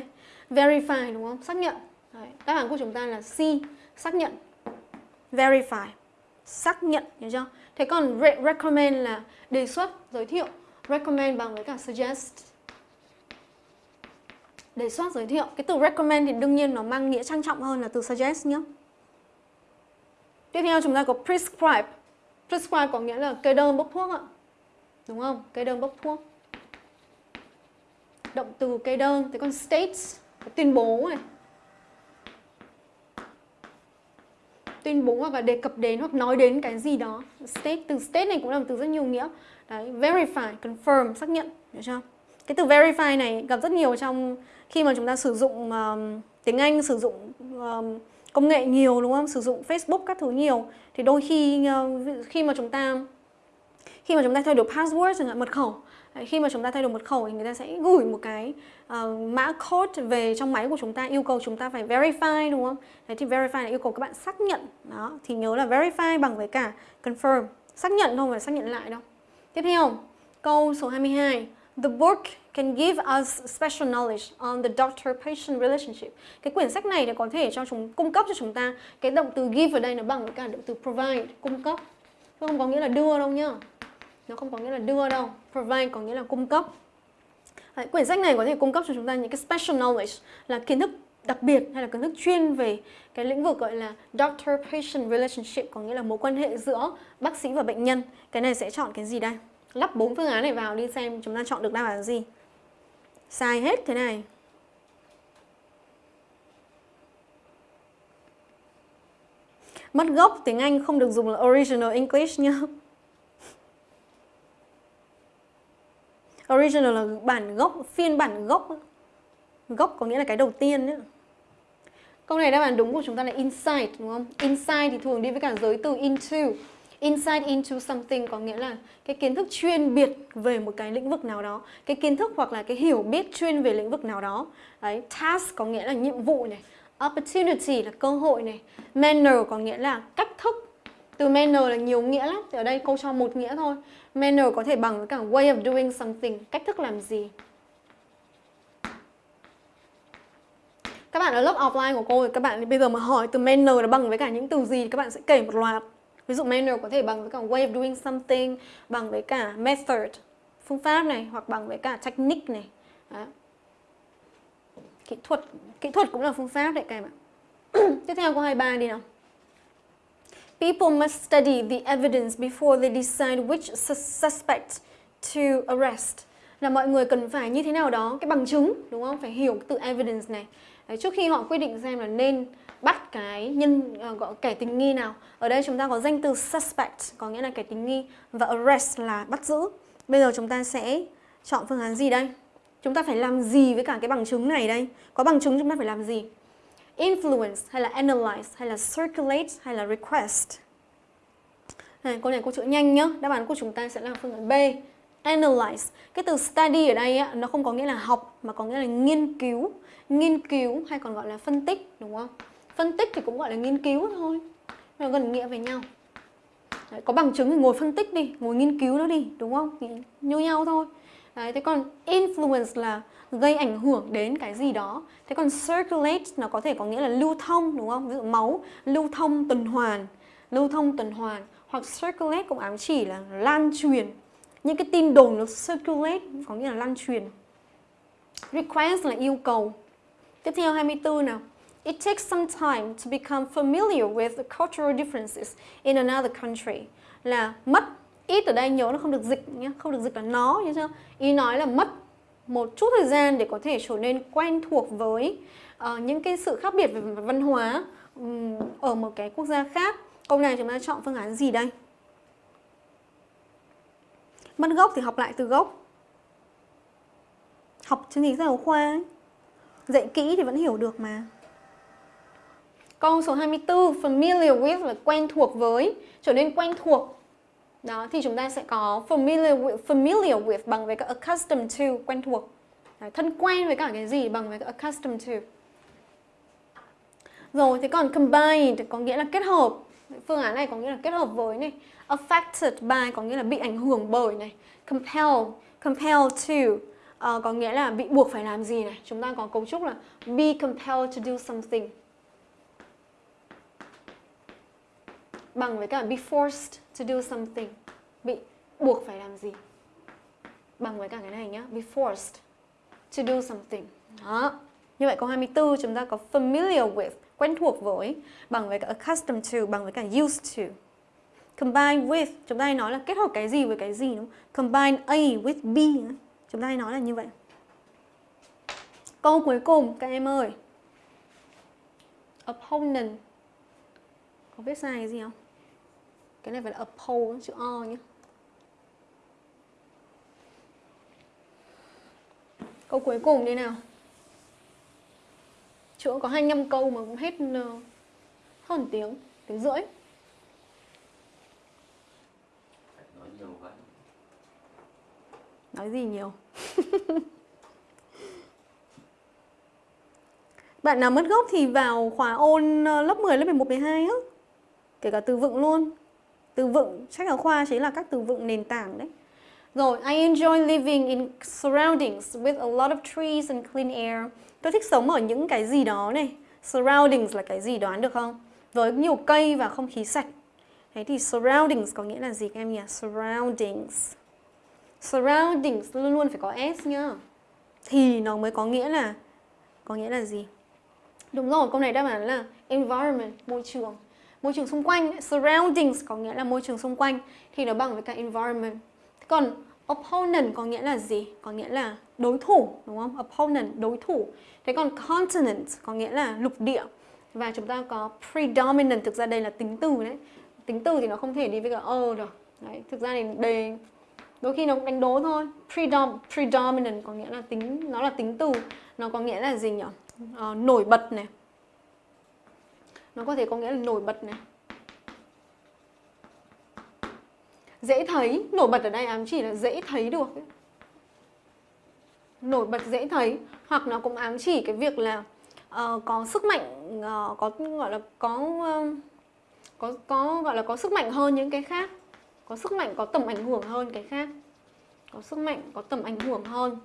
Verify đúng không? Xác nhận. Đấy, đáp án của chúng ta là C, xác nhận. Verify. Xác nhận, nhớ chưa? Thế còn re recommend là đề xuất, giới thiệu. Recommend bằng với cả suggest. Đề xuất, giới thiệu. Cái từ recommend thì đương nhiên nó mang nghĩa trang trọng hơn là từ suggest nhé. Tiếp theo chúng ta có prescribe. Prescribe có nghĩa là kê đơn bốc thuốc ạ. Đúng không? Kê đơn bốc thuốc. Động từ kê đơn. Thế còn states, tuyên bố này. tuyên bố hoặc là đề cập đến hoặc nói đến cái gì đó state từ state này cũng là một từ rất nhiều nghĩa đấy verify confirm xác nhận hiểu chưa cái từ verify này gặp rất nhiều trong khi mà chúng ta sử dụng um, tiếng Anh sử dụng um, công nghệ nhiều đúng không sử dụng Facebook các thứ nhiều thì đôi khi ờ, khi mà chúng ta khi mà chúng ta thay đổi password chẳng hạn mật khẩu khi mà chúng ta thay đổi mật khẩu thì người ta sẽ gửi một cái uh, mã code về trong máy của chúng ta yêu cầu chúng ta phải verify đúng không? Đấy thì verify là yêu cầu các bạn xác nhận. Đó, thì nhớ là verify bằng với cả confirm. Xác nhận thôi mà xác nhận lại đâu. Tiếp theo, câu số 22. The book can give us special knowledge on the doctor-patient relationship. Cái quyển sách này thì có thể cho chúng cung cấp cho chúng ta cái động từ give ở đây nó bằng với cả động từ provide, cung cấp. Nó không có nghĩa là đưa đâu nhá. Nó không có nghĩa là đưa đâu. Provide có nghĩa là cung cấp. Đấy, quyển sách này có thể cung cấp cho chúng ta những cái special knowledge là kiến thức đặc biệt hay là kiến thức chuyên về cái lĩnh vực gọi là doctor-patient relationship có nghĩa là mối quan hệ giữa bác sĩ và bệnh nhân. Cái này sẽ chọn cái gì đây? Lắp bốn phương án này vào đi xem chúng ta chọn được đáp án gì. Sai hết thế này. Mất gốc tiếng Anh không được dùng là original English nhá. Original là bản gốc, phiên bản gốc. Gốc có nghĩa là cái đầu tiên nhá. Câu này đáp án đúng của chúng ta là inside đúng không? Inside thì thường đi với cả giới từ into. Insight into something có nghĩa là cái kiến thức chuyên biệt về một cái lĩnh vực nào đó. Cái kiến thức hoặc là cái hiểu biết chuyên về lĩnh vực nào đó. Đấy, task có nghĩa là nhiệm vụ này. Opportunity là cơ hội này. Manner có nghĩa là cách thức. Từ manner là nhiều nghĩa lắm. Thì ở đây cô cho một nghĩa thôi. Manner có thể bằng với cả way of doing something, cách thức làm gì. Các bạn ở lớp offline của cô thì các bạn bây giờ mà hỏi từ manner là bằng với cả những từ gì các bạn sẽ kể một loạt. Ví dụ manner có thể bằng với cả way of doing something, bằng với cả method, phương pháp này hoặc bằng với cả technique này. Đó. Kỹ thuật, kỹ thuật cũng là phương pháp đấy các em ạ. Tiếp theo câu 23 đi nào. People must study the evidence before they decide which suspect to arrest. Là mọi người cần phải như thế nào đó, cái bằng chứng, đúng không? Phải hiểu từ evidence này. Đấy, trước khi họ quyết định xem là nên bắt cái nhân ờ, gọi kẻ tình nghi nào. Ở đây chúng ta có danh từ suspect có nghĩa là kẻ tình nghi và arrest là bắt giữ. Bây giờ chúng ta sẽ chọn phương án gì đây? Chúng ta phải làm gì với cả cái bằng chứng này đây? Có bằng chứng chúng ta phải làm gì? Influence hay là analyze hay là circulate hay là request. Này, câu này cô chữa nhanh nhá. Đáp án của chúng ta sẽ là phương án B. Analyze. Cái từ study ở đây á, nó không có nghĩa là học mà có nghĩa là nghiên cứu. Nghiên cứu hay còn gọi là phân tích đúng không? Phân tích thì cũng gọi là nghiên cứu thôi. Nó gần nghĩa với nhau. Đấy, có bằng chứng thì ngồi phân tích đi ngồi nghiên cứu nó đi đúng không? Thì như nhau thôi. Đấy, thế còn influence là gây ảnh hưởng đến cái gì đó. Thế còn circulate nó có thể có nghĩa là lưu thông đúng không? Ví dụ máu lưu thông tuần hoàn lưu thông tuần hoàn. Hoặc circulate cũng ám chỉ là lan truyền. Những cái tin đồn nó circulate có nghĩa là lan truyền. Request là yêu cầu. Tiếp theo 24 nào? It takes some time to become familiar with the cultural differences in another country. Là mất, ít ở đây nhớ nó không được dịch nhé, không được dịch là nó nhớ chưa? Ý nói là mất một chút thời gian để có thể trở nên quen thuộc với uh, những cái sự khác biệt về văn hóa um, ở một cái quốc gia khác. Câu này chúng ta chọn phương án gì đây? Mất gốc thì học lại từ gốc. Học chương trình giáo khoa ấy. Dạy kỹ thì vẫn hiểu được mà. Câu số 24, familiar with là quen thuộc với, trở nên quen thuộc. Đó, thì chúng ta sẽ có familiar with, familiar with bằng với cái accustomed to, quen thuộc. Đấy, thân quen với cả cái gì bằng với cái accustomed to. Rồi, thế còn combined có nghĩa là kết hợp. Phương án này có nghĩa là kết hợp với này. Affected by có nghĩa là bị ảnh hưởng bởi này. Compel, compel to uh, có nghĩa là bị buộc phải làm gì này. Chúng ta có cấu trúc là be compelled to do something. Bằng với cả be forced to do something. Bị buộc phải làm gì. Bằng với cả cái này nhá, be forced to do something. Đó. Như vậy câu 24 chúng ta có familiar with, quen thuộc với, bằng với cả accustomed to, bằng với cả used to. Combine with, chúng ta hay nói là kết hợp cái gì với cái gì đúng không? combine A with B chúng ta hay nói là như vậy. Câu cuối cùng, các em ơi. Opponent. Có viết sai cái gì không? Cái này phải là oppose chữ o nhé. Câu cuối cùng đi nào. Chữ có 25 câu mà cũng hết ờ, hơn tiếng tiếng rưỡi. Nói nhiều vậy nói gì nhiều? Bạn nào mất gốc thì vào khóa ôn ờ, lớp 10, lớp 11, 12 á. Kể cả từ vựng luôn từ vựng sách giáo khoa chính là các từ vựng nền tảng đấy Rồi, I enjoy living in surroundings with a lot of trees and clean air. Tôi thích sống ở những cái gì đó này. Surroundings là cái gì đoán được không? Với nhiều cây và không khí sạch. Thế thì surroundings có nghĩa là gì các em nhỉ? Surroundings. Surroundings luôn luôn phải có S nhá. Thì nó mới có nghĩa là có nghĩa là gì? Đúng rồi, câu này đáp án là environment, môi trường. Môi trường xung quanh, surroundings có nghĩa là môi trường xung quanh thì nó bằng với cả environment. Còn opponent có nghĩa là gì? Có nghĩa là đối thủ, đúng không? Opponent, đối thủ. Thế còn continent có nghĩa là lục địa. Và chúng ta có predominant, thực ra đây là tính từ đấy. Tính từ thì nó không thể đi với cả ơ được. Đấy, thực ra thì đề đôi khi nó cũng đánh đố thôi. Predom, predominant có nghĩa là tính nó là tính từ, nó có nghĩa là gì nhỉ? Uh, nổi bật này. Nó có thể có nghĩa là nổi bật này. dễ thấy nổi bật ở đây ám chỉ là dễ thấy được ấy. nổi bật dễ thấy hoặc nó cũng ám chỉ cái việc là uh, có sức mạnh uh, có gọi là có uh, có có gọi là có sức mạnh hơn những cái khác có sức mạnh có tầm ảnh hưởng hơn cái khác có sức mạnh có tầm ảnh hưởng hơn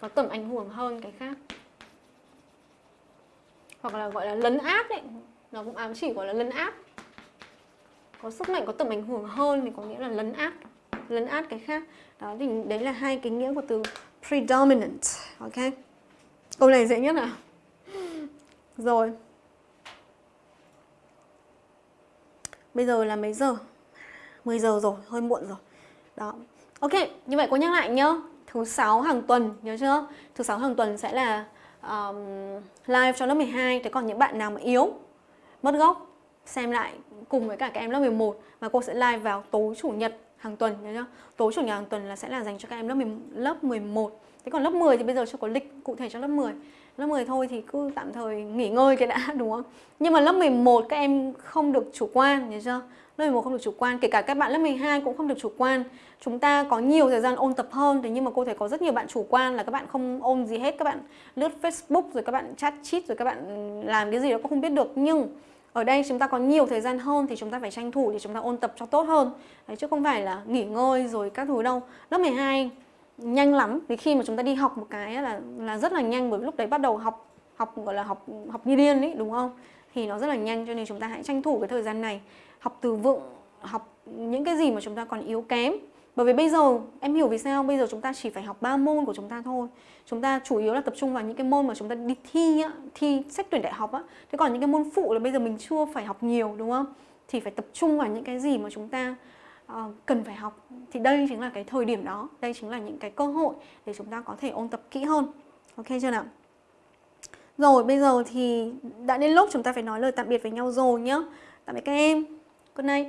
có tầm ảnh hưởng hơn cái khác hoặc là gọi là lấn áp đấy nó cũng ám chỉ gọi là lấn áp có sức mạnh, có tầm ảnh hưởng hơn thì có nghĩa là lấn áp lấn át cái khác. Đó, thì đấy là hai cái nghĩa của từ predominant, ok? Câu này dễ nhất à rồi. Bây giờ là mấy giờ? 10 giờ rồi, hơi muộn rồi. Đó. Ok, như vậy cô nhắc lại nhá. Thứ sáu hàng tuần, nhớ chưa? Thứ sáu hàng tuần sẽ là um, live cho lớp 12 thế còn những bạn nào mà yếu mất gốc xem lại cùng với cả các em lớp 11 và cô sẽ live vào tối chủ nhật hàng tuần nhớ chưa? Tối chủ nhật hàng tuần là sẽ là dành cho các em lớp 10, lớp 11. Thế còn lớp 10 thì bây giờ chưa có lịch cụ thể cho lớp 10. Lớp 10 thôi thì cứ tạm thời nghỉ ngơi cái đã đúng không? Nhưng mà lớp 11 các em không được chủ quan nhớ chưa? Lớp 11 không được chủ quan, kể cả các bạn lớp 12 cũng không được chủ quan. Chúng ta có nhiều thời gian ôn tập hơn thế nhưng mà cô thấy có rất nhiều bạn chủ quan là các bạn không ôn gì hết, các bạn lướt Facebook rồi các bạn chat chít rồi các bạn làm cái gì đó cũng không biết được. Nhưng ở đây chúng ta có nhiều thời gian hơn thì chúng ta phải tranh thủ để chúng ta ôn tập cho tốt hơn. Đấy, chứ không phải là nghỉ ngơi rồi các thứ đâu. Lớp 12 nhanh lắm thì khi mà chúng ta đi học một cái là là rất là nhanh bởi lúc đấy bắt đầu học học gọi là học học như điên ấy đúng không? Thì nó rất là nhanh cho nên chúng ta hãy tranh thủ cái thời gian này học từ vựng học những cái gì mà chúng ta còn yếu kém. Bởi vì bây giờ em hiểu vì sao bây giờ chúng ta chỉ phải học 3 môn của chúng ta thôi. Chúng ta chủ yếu là tập trung vào những cái môn mà chúng ta đi thi á, thi xét tuyển đại học á. Thế còn những cái môn phụ là bây giờ mình chưa phải học nhiều đúng không? Thì phải tập trung vào những cái gì mà chúng ta uh, cần phải học. Thì đây chính là cái thời điểm đó. Đây chính là những cái cơ hội để chúng ta có thể ôn tập kỹ hơn. Ok chưa nào? Rồi bây giờ thì đã đến lúc chúng ta phải nói lời tạm biệt với nhau rồi nhá. Tạm biệt các em. Good night